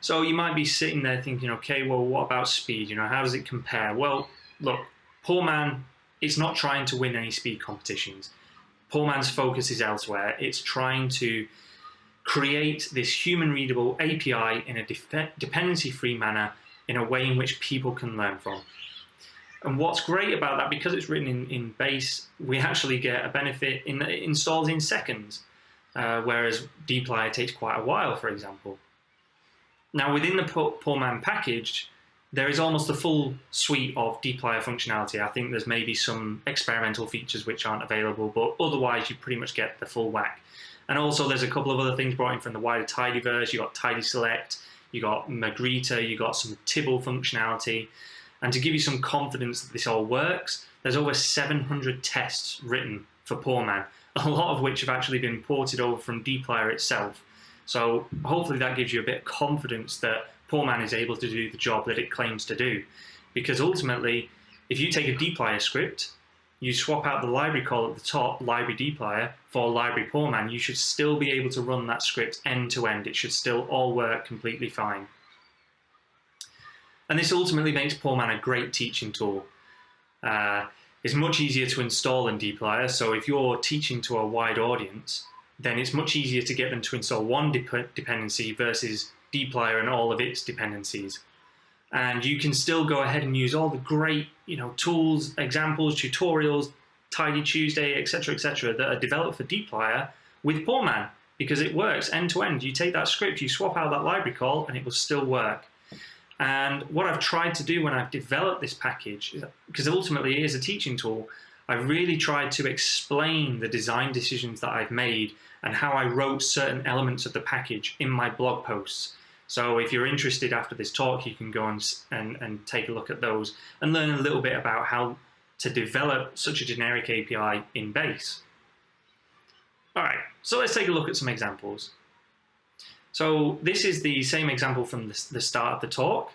So you might be sitting there thinking, okay, well, what about speed? You know, how does it compare? Well, look, Poorman is not trying to win any speed competitions. Poorman's focus is elsewhere. It's trying to create this human readable API in a dependency free manner in a way in which people can learn from. And what's great about that, because it's written in, in base, we actually get a benefit in that it installs in seconds, uh, whereas dplyr takes quite a while, for example. Now, within the Poorman package, there is almost a full suite of dplyr functionality. I think there's maybe some experimental features which aren't available, but otherwise you pretty much get the full whack. And also there's a couple of other things brought in from the wider tidyverse. You got tidy select, you got magrittr, you got some Tibble functionality. And to give you some confidence that this all works, there's over 700 tests written for Poorman, a lot of which have actually been ported over from dplyr itself. So hopefully that gives you a bit of confidence that Poorman is able to do the job that it claims to do. Because ultimately, if you take a dplyr script, you swap out the library call at the top, library dplyr, for library Poorman, you should still be able to run that script end to end. It should still all work completely fine. And this ultimately makes Poorman a great teaching tool. Uh, it's much easier to install in dplyr, so if you're teaching to a wide audience, then it's much easier to get them to install one dep dependency versus dplyr and all of its dependencies. And you can still go ahead and use all the great you know, tools, examples, tutorials, Tidy Tuesday, etc., etc., that are developed for dplyr with Poorman because it works end to end. You take that script, you swap out that library call, and it will still work. And what I've tried to do when I've developed this package, because ultimately it is a teaching tool, I've really tried to explain the design decisions that I've made and how I wrote certain elements of the package in my blog posts. So if you're interested after this talk, you can go and, and, and take a look at those and learn a little bit about how to develop such a generic API in base. All right, so let's take a look at some examples. So this is the same example from the, the start of the talk.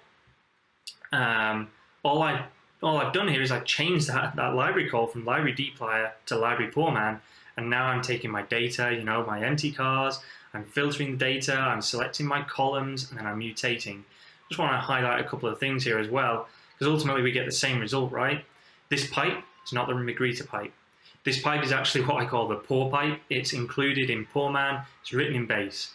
Um, all, I, all I've done here is I've changed that, that library call from library dplyr to library poorman, and now I'm taking my data, you know, my mtcars, I'm filtering the data, I'm selecting my columns, and then I'm mutating. Just want to highlight a couple of things here as well, because ultimately we get the same result, right? This pipe is not the magrittr pipe. This pipe is actually what I call the poor pipe. It's included in Poorman, it's written in base.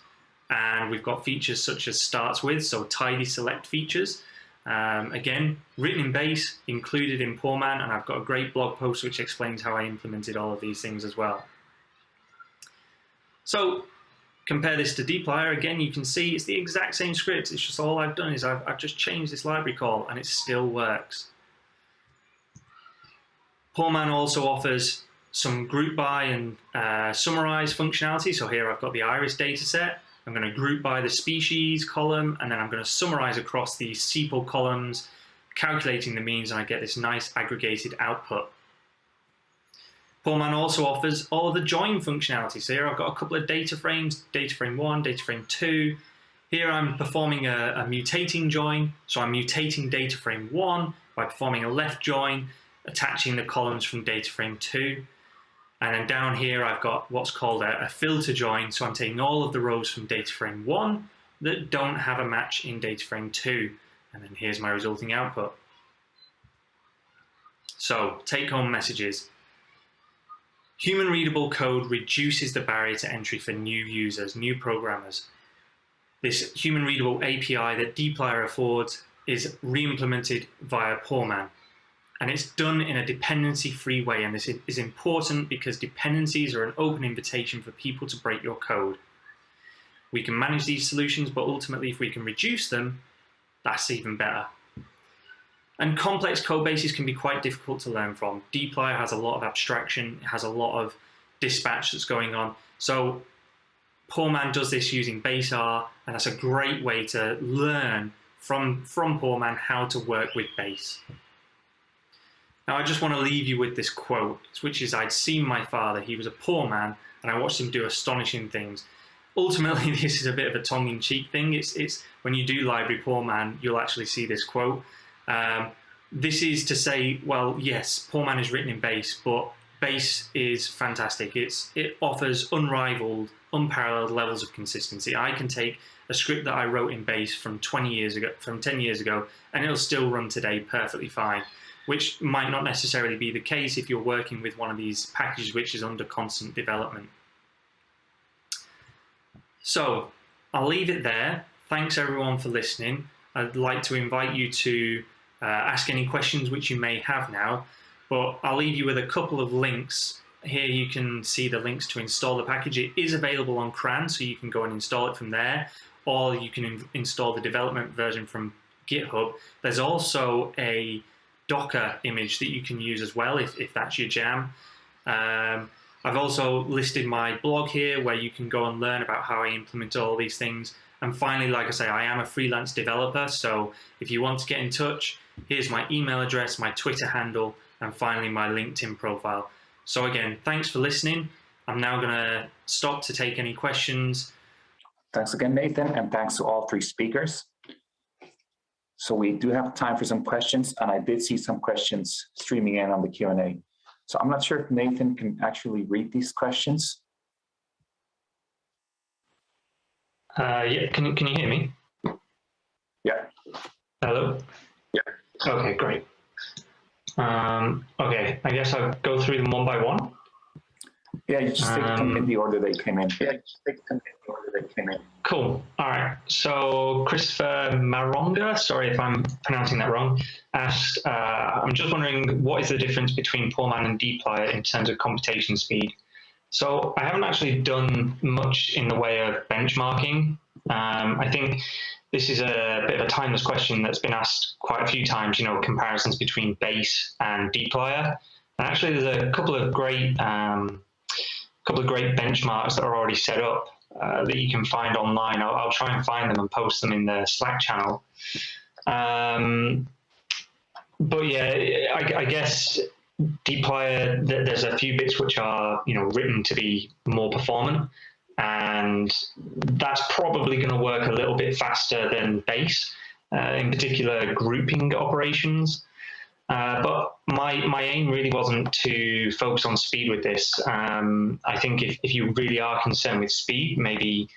And we've got features such as starts with, so tidy select features. Um, again, written in base, included in Poorman, and I've got a great blog post which explains how I implemented all of these things as well. So compare this to dplyr, again, you can see it's the exact same script. It's just all I've done is I've, I've just changed this library call and it still works. Poorman also offers some group by and uh, summarize functionality. So here I've got the iris dataset. I'm going to group by the species column, and then I'm going to summarize across the sepal columns, calculating the means, and I get this nice aggregated output. Poorman also offers all of the join functionality. So here I've got a couple of data frames, data frame one, data frame two. Here I'm performing a, a mutating join. So I'm mutating data frame one by performing a left join, attaching the columns from data frame two. And then down here, I've got what's called a, a, filter join. So I'm taking all of the rows from data frame one that don't have a match in data frame two. And then here's my resulting output. So take home messages. Human readable code reduces the barrier to entry for new users, new programmers. This human readable API that dplyr affords is re-implemented via Poorman. And it's done in a dependency-free way. And this is important because dependencies are an open invitation for people to break your code. We can manage these solutions, but ultimately if we can reduce them, that's even better. And complex code bases can be quite difficult to learn from. dplyr has a lot of abstraction, it has a lot of dispatch that's going on. So Poorman does this using BaseR, and that's a great way to learn from, from Poorman how to work with Base. Now I just want to leave you with this quote, which is I'd seen my father, he was a poor man, and I watched him do astonishing things. Ultimately, this is a bit of a tongue-in-cheek thing. It's, it's when you do Library Poorman, you'll actually see this quote. Um, this is to say, well, yes, Poorman is written in base, but base is fantastic. It's It offers unrivaled, unparalleled levels of consistency. I can take a script that I wrote in base from 20 years ago, from 10 years ago, and it'll still run today perfectly fine, which might not necessarily be the case if you're working with one of these packages which is under constant development. So I'll leave it there. Thanks everyone for listening. I'd like to invite you to uh, ask any questions which you may have now, but I'll leave you with a couple of links. Here you can see the links to install the package. It is available on CRAN, so you can go and install it from there, or you can install the development version from GitHub. There's also a Docker image that you can use as well if, if that's your jam. Um, I've also listed my blog here where you can go and learn about how I implement all these things. And finally, like I say, I am a freelance developer. So if you want to get in touch, Here's my email address, my Twitter handle, and finally my LinkedIn profile. So again, thanks for listening. I'm now going to stop to take any questions. Thanks again, Nathan, and thanks to all three speakers. So we do have time for some questions, and I did see some questions streaming in on the Q&A. So I'm not sure if Nathan can actually read these questions. Uh, yeah, can, can you hear me? Yeah. Hello? Yeah. Okay, great. Um, okay, I guess I'll go through them one by one. Yeah, you just take them in Um, the order they came in. Yeah, just take them in the order they came in. Cool. All right. So Christopher Maronga, sorry if I'm pronouncing that wrong, asked, uh, I'm just wondering what is the difference between Poorman and dplyr in terms of computation speed? So I haven't actually done much in the way of benchmarking. Um, I think this is a bit of a timeless question that's been asked quite a few times, you know, comparisons between base and dplyr. And actually there's a couple of great um, couple of great benchmarks that are already set up uh, that you can find online. I'll, I'll, try and find them and post them in the Slack channel. Um, but yeah, I, I guess dplyr, there's a few bits which are you know written to be more performant, and that's probably going to work a little bit faster than base, uh, in particular grouping operations. Uh, but my my aim really wasn't to focus on speed with this. Um, I think if, if you really are concerned with speed, maybe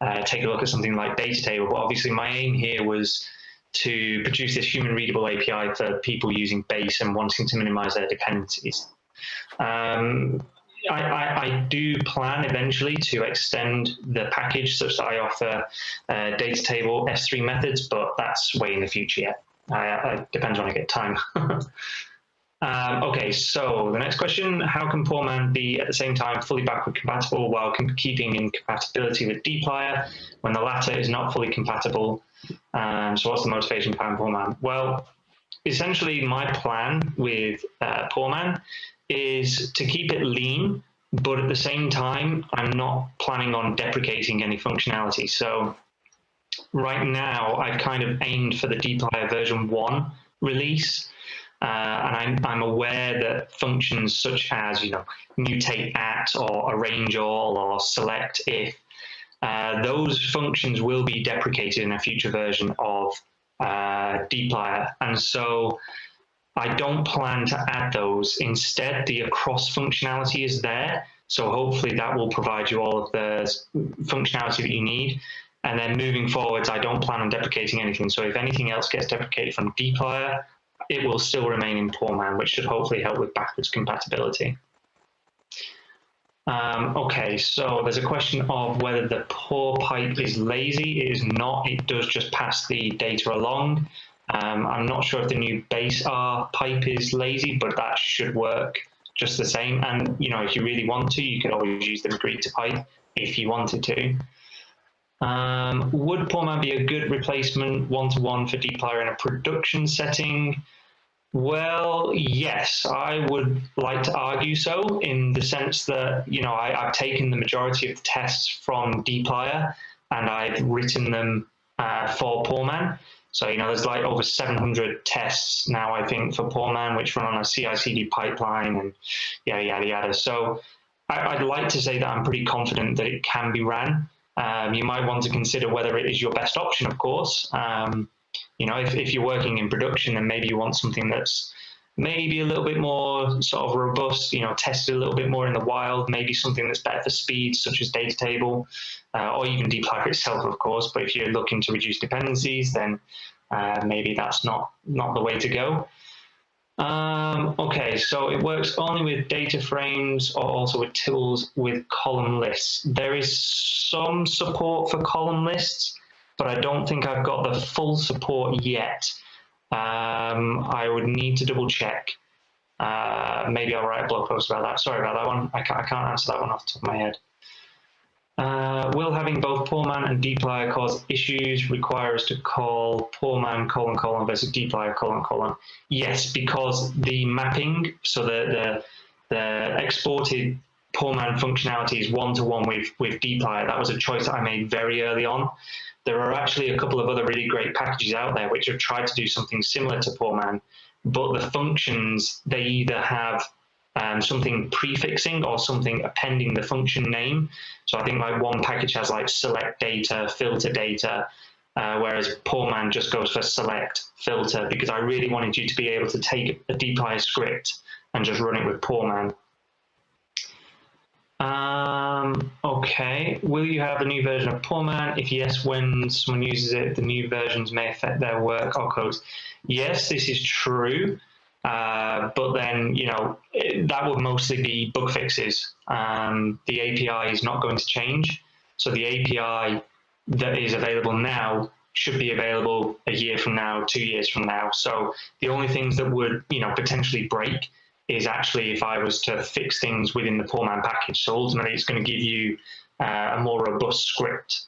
uh, take a look at something like Datatable. But obviously, my aim here was to produce this human readable API for people using Base and wanting to minimize their dependencies. Um, I, I, I, do plan eventually to extend the package such that I offer uh, Datatable S3 methods, but that's way in the future yet. Uh, it depends when I get time. um, okay, so the next question, how can Poorman be at the same time fully backward compatible while keeping in compatibility with dplyr when the latter is not fully compatible? Um, so what's the motivation behind Poorman? Well, essentially my plan with uh, Poorman is to keep it lean, but at the same time, I'm not planning on deprecating any functionality. So right now, I've kind of aimed for the dplyr version one release. Uh, and I'm, I'm aware that functions such as, you know, mutate at or arrange all or select if, uh, those functions will be deprecated in a future version of uh, dplyr. And so I don't plan to add those. Instead, the across functionality is there. So hopefully that will provide you all of the functionality that you need. And then moving forwards, I don't plan on deprecating anything. So if anything else gets deprecated from dplyr, it will still remain in Poorman, which should hopefully help with backwards compatibility. Um, okay, so there's a question of whether the poor pipe is lazy. It is not. It does just pass the data along. Um, I'm not sure if the new base R pipe is lazy, but that should work just the same. And you know, if you really want to, you could always use the magrittr pipe if you wanted to. Um, would Poorman be a good replacement one-to-one -one for dplyr in a production setting? Well, yes, I would like to argue so in the sense that, you know, I, have taken the majority of the tests from dplyr and I've written them uh, for Poorman. So, you know, there's like over 700 tests now, I think, for Poorman, which run on a CI/CD pipeline and yada, yada, yada. So I, would like to say that I'm pretty confident that it can be ran. Um, you might want to consider whether it is your best option, of course. Um, you know, if, if you're working in production, then maybe you want something that's maybe a little bit more sort of robust, you know, tested a little bit more in the wild, maybe something that's better for speed, such as data table, uh, or even dplyr itself, of course. But if you're looking to reduce dependencies, then uh, maybe that's not, not the way to go. Um, okay, so it works only with data frames or also with tools with column lists. There is some support for column lists, but I don't think I've got the full support yet. Um, I would need to double check. Uh, maybe I'll write a blog post about that. Sorry about that one. I can't, I can't answer that one off the top of my head. Uh, will having both Poorman and dplyr cause issues require us to call Poorman colon colon versus dplyr colon colon? Yes, because the mapping, so the, the, the exported Poorman functionality is one-to-one -one with, with dplyr. That was a choice that I made very early on. There are actually a couple of other really great packages out there which have tried to do something similar to Poorman, but the functions, they either have um, something prefixing or something appending the function name. So I think like one package has like select data, filter data, uh, whereas Poorman just goes for select filter because I really wanted you to be able to take a dplyr script and just run it with Poorman. Um, okay, will you have a new version of Poorman? If yes, when someone uses it, the new versions may affect their work or codes. Yes, this is true. Uh, but then, you know, it, that would mostly be bug fixes. Um, the API is not going to change. So the API that is available now should be available a year from now, two years from now. So the only things that would, you know, potentially break is actually if I was to fix things within the Poorman package. So ultimately, it's going to give you uh, a more robust script.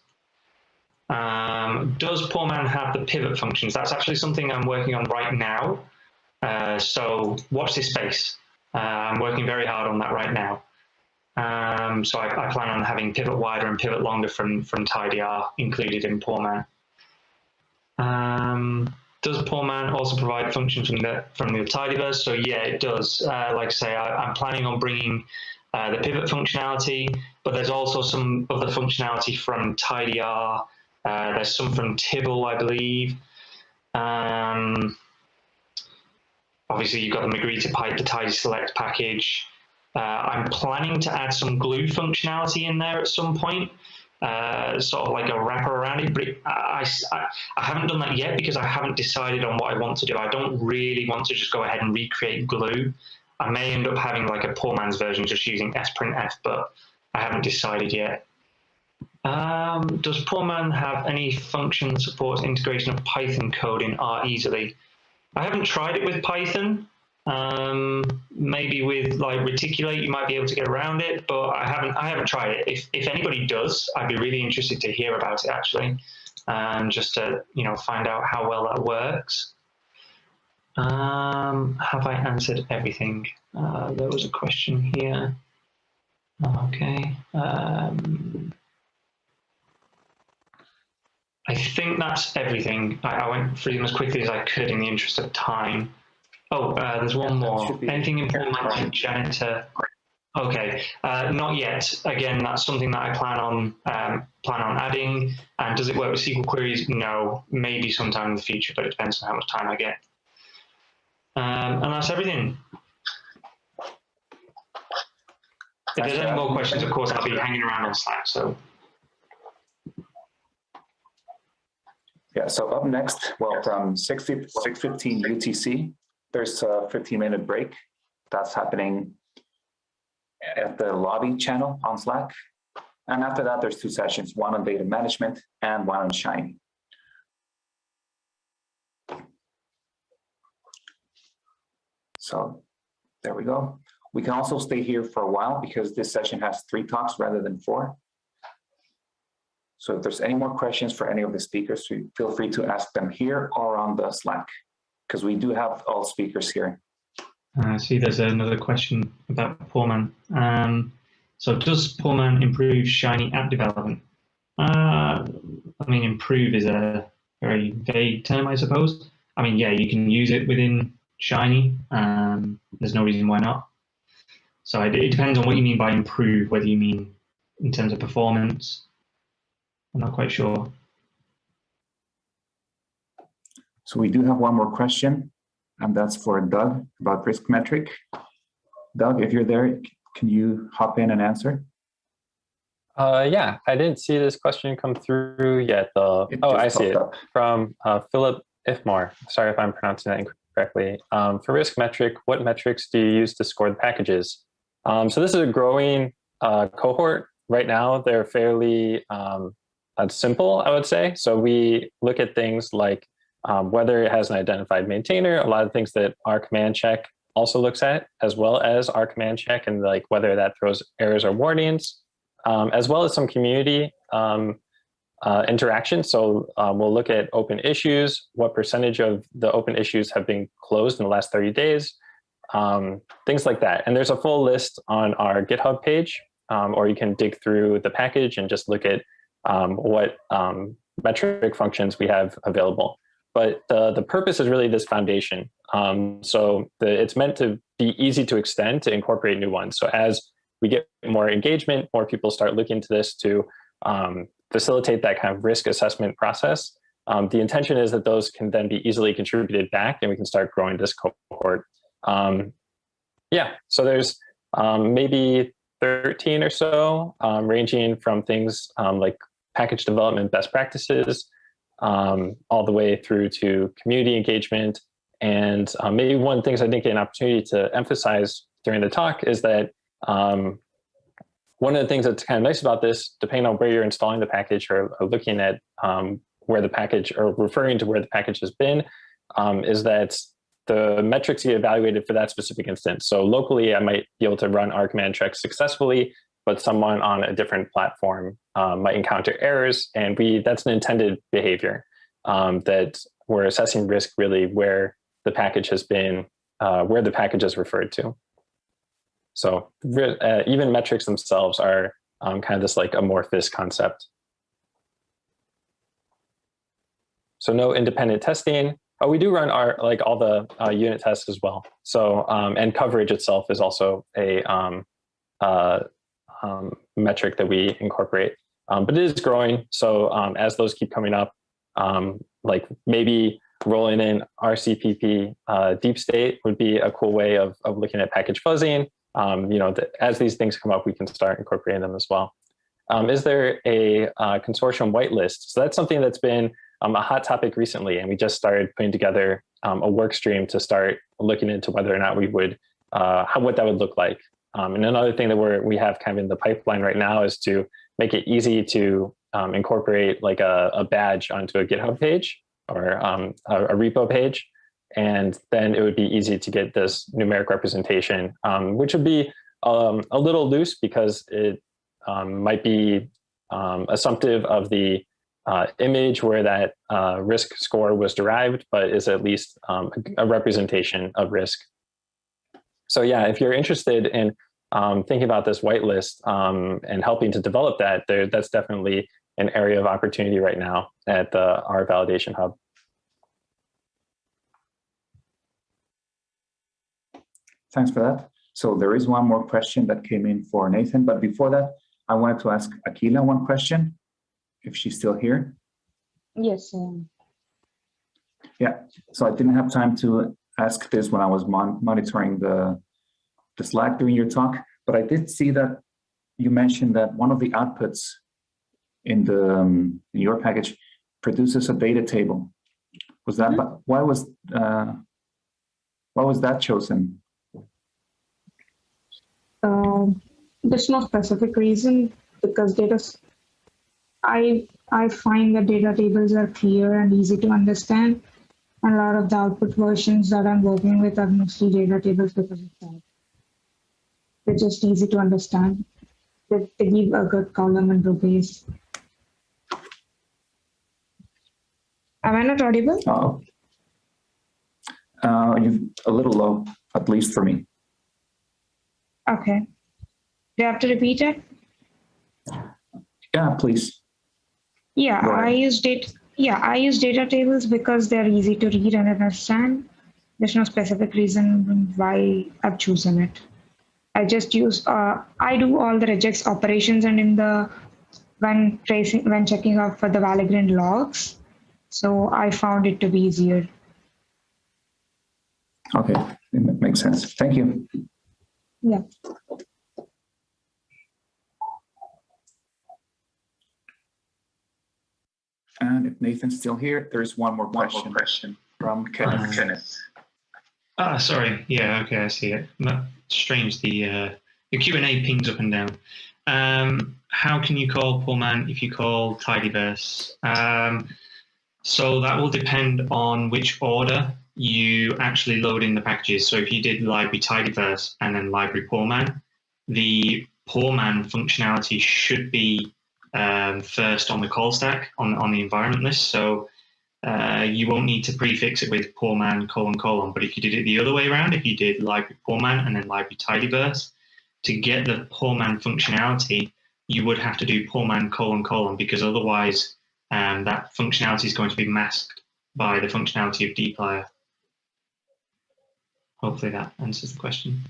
Um, does Poorman have the pivot functions? That's actually something I'm working on right now. Uh, so watch this space. Uh, I'm working very hard on that right now. Um, so I, I, plan on having pivot wider and pivot longer from, from tidyr included in Poorman. Um, does Poorman also provide functions from the from the tidyverse? So yeah, it does. Uh, like I say, I, am planning on bringing uh, the pivot functionality, but there's also some other functionality from tidyr. Uh, there's some from Tibble, I believe. Um, obviously, you've got the magrittr pipe, tidy select package. Uh, I'm planning to add some glue functionality in there at some point uh, sort of like a wrapper around it. But it, I, I, I, haven't done that yet because I haven't decided on what I want to do. I don't really want to just go ahead and recreate glue. I may end up having like a poor man's version just using sprintf, but I haven't decided yet. Um, does Poorman have any function that supports integration of Python code in R easily? I haven't tried it with Python. Um, maybe with like reticulate, you might be able to get around it, but I haven't I haven't tried it. If if anybody does, I'd be really interested to hear about it actually, um, just to you know find out how well that works. Um, have I answered everything? Uh, there was a question here. Okay. Um, I think that's everything. I, I, went through them as quickly as I could in the interest of time. Oh, uh, there's one more. Anything important like janitor? Okay, uh, not yet. Again, that's something that I plan on um, plan on adding. And does it work with SQL queries? No, maybe sometime in the future, but it depends on how much time I get. Um, and that's everything. If there's any more questions, of course, I'll be hanging around on Slack. So. Yeah, so up next, well, from 6, 6.15 UTC, there's a 15 minute break. That's happening at the lobby channel on Slack. And after that, there's two sessions, one on data management and one on Shiny. So there we go. We can also stay here for a while because this session has three talks rather than four. So if there's any more questions for any of the speakers, feel free to ask them here or on the Slack, because we do have all speakers here. I see there's another question about Poorman. Um, so does Poorman improve Shiny app development? Uh, I mean, improve is a very vague term, I suppose. I mean, yeah, you can use it within Shiny. Um, there's no reason why not. So it, it depends on what you mean by improve, whether you mean in terms of performance. I'm not quite sure. So we do have one more question, and that's for Doug about risk metric. Doug, if you're there, can you hop in and answer? Uh, yeah, I didn't see this question come through yet. Though. oh, I see it up. from uh, Philip Ifmar. Sorry if I'm pronouncing that incorrectly. Um, for risk metric, what metrics do you use to score the packages? Um, so this is a growing uh, cohort. Right now, they're fairly um, simple, I would say. So we look at things like um, whether it has an identified maintainer, a lot of things that R CMD check also looks at, as well as R CMD check and like whether that throws errors or warnings, um, as well as some community um, uh, interaction. So um, we'll look at open issues, what percentage of the open issues have been closed in the last 30 days, um, things like that. And there's a full list on our GitHub page, um, or you can dig through the package and just look at um, what um, metric functions we have available. But the, the purpose is really this foundation. Um, so the, it's meant to be easy to extend to incorporate new ones. So as we get more engagement, more people start looking to this to um, facilitate that kind of risk assessment process. the intention is that those can then be easily contributed back and we can start growing this cohort um, yeah, so there's um, maybe 13 or so, um, ranging from things um, like package development best practices, um, all the way through to community engagement. And uh, maybe one of the things I think an opportunity to emphasize during the talk is that um, one of the things that's kind of nice about this, depending on where you're installing the package or, or looking at where the package or referring to where the package has been, is that the metrics get evaluated for that specific instance. So locally, I might be able to run R CMD checks successfully, but someone on a different platform um, might encounter errors. And we that's an intended behavior um, that we're assessing risk really where the package has been, uh, where the package is referred to. So uh, even metrics themselves are um, kind of this like amorphous concept. So no independent testing, Oh, we do run our like all the uh, unit tests as well. So um, and coverage itself is also a um, uh, um, metric that we incorporate, um, but it is growing. So um, as those keep coming up, um, like maybe rolling in RCPP uh, deep state would be a cool way of, of looking at package fuzzing. you know, the, as these things come up, we can start incorporating them as well. is there a uh, consortium whitelist? So that's something that's been um, a hot topic recently, and we just started putting together um, a work stream to start looking into whether or not we would, uh, how, what that would look like. Um, and another thing that we're, we have kind of in the pipeline right now is to make it easy to um, incorporate like a, a, badge onto a GitHub page or um, a, a, repo page. And then it would be easy to get this numeric representation, um, which would be a little loose because it might be assumptive of the uh, image where that uh, risk score was derived, but is at least um, a representation of risk. So yeah, if you're interested in um, thinking about this whitelist um, and helping to develop that, there, that's definitely an area of opportunity right now at the R Validation Hub. Thanks for that. So there is one more question that came in for Nathan, but before that, I wanted to ask Akhila one question, if she's still here. Yes. um, Yeah, so I didn't have time to ask this when I was mon- monitoring the, the Slack during your talk, but I did see that you mentioned that one of the outputs in the um, in your package produces a data table. Was that why was uh, why was that chosen? Um, there's no specific reason because data. I I find that data tables are clear and easy to understand, and a lot of the output versions that I'm working with are mostly data tables because of that. They're just easy to understand. They, they give a good column and row base. Am I not audible? Oh, uh, you a little low, at least for me. Okay. Do you have to repeat it? Yeah, please. Yeah, I use data. Yeah, I use data tables because they're easy to read and understand. There's no specific reason why I've chosen it. I just use. Uh, I do all the regex operations and in the when tracing when checking out for the Valgrind logs. So I found it to be easier. Okay, it makes sense. Thank you. Yeah. And if Nathan's still here, there's one more question. one more question from Kenneth. Kenneth. Ah, sorry. Yeah, okay, I see it. No, strange. The uh, the Q and A pings up and down. Um, how can you call poorman if you call tidyverse? Um, so that will depend on which order you actually load in the packages. So if you did library tidyverse and then library poorman, the poorman functionality should be um, first on the call stack on on the environment list. So uh, you won't need to prefix it with poorman colon colon. But if you did it the other way around, if you did library poorman and then library tidyverse, to get the poorman functionality, you would have to do poorman colon colon because otherwise um, that functionality is going to be masked by the functionality of dplyr. Hopefully that answers the question.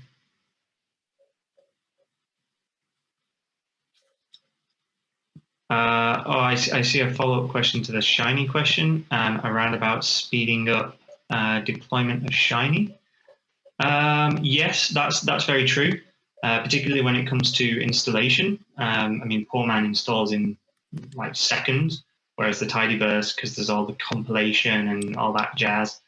Uh, oh, I, see- I see a follow-up question to the Shiny question um, around about speeding up uh, deployment of Shiny. Um, yes, that's that's very true, uh, particularly when it comes to installation. Um, I mean, Poorman installs in like seconds, whereas the Tidyverse, because there's all the compilation and all that jazz,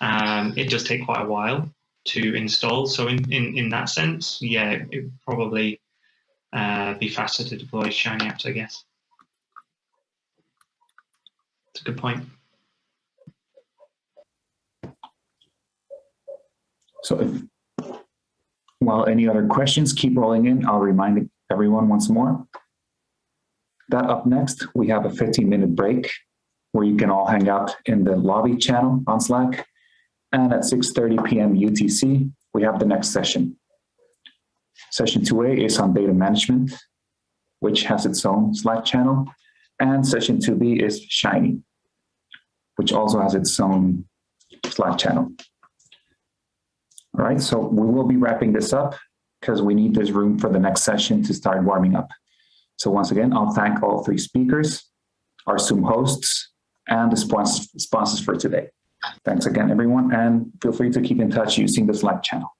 um, it does take quite a while to install. So in, in, in that sense, yeah, it would probably uh, be faster to deploy Shiny apps, I guess. It's a good point. So while any other questions keep rolling in, I'll remind everyone once more. That up next, we have a 15 minute break where you can all hang out in the lobby channel on Slack. And at 6.30 p.m. UTC, we have the next session. Session 2A is on data management, which has its own Slack channel. And session 2B is Shiny, which also has its own Slack channel. All right, so we will be wrapping this up because we need this room for the next session to start warming up. So once again, I'll thank all three speakers, our Zoom hosts, and the sponsors, for today. Thanks again, everyone, and feel free to keep in touch using the Slack channel.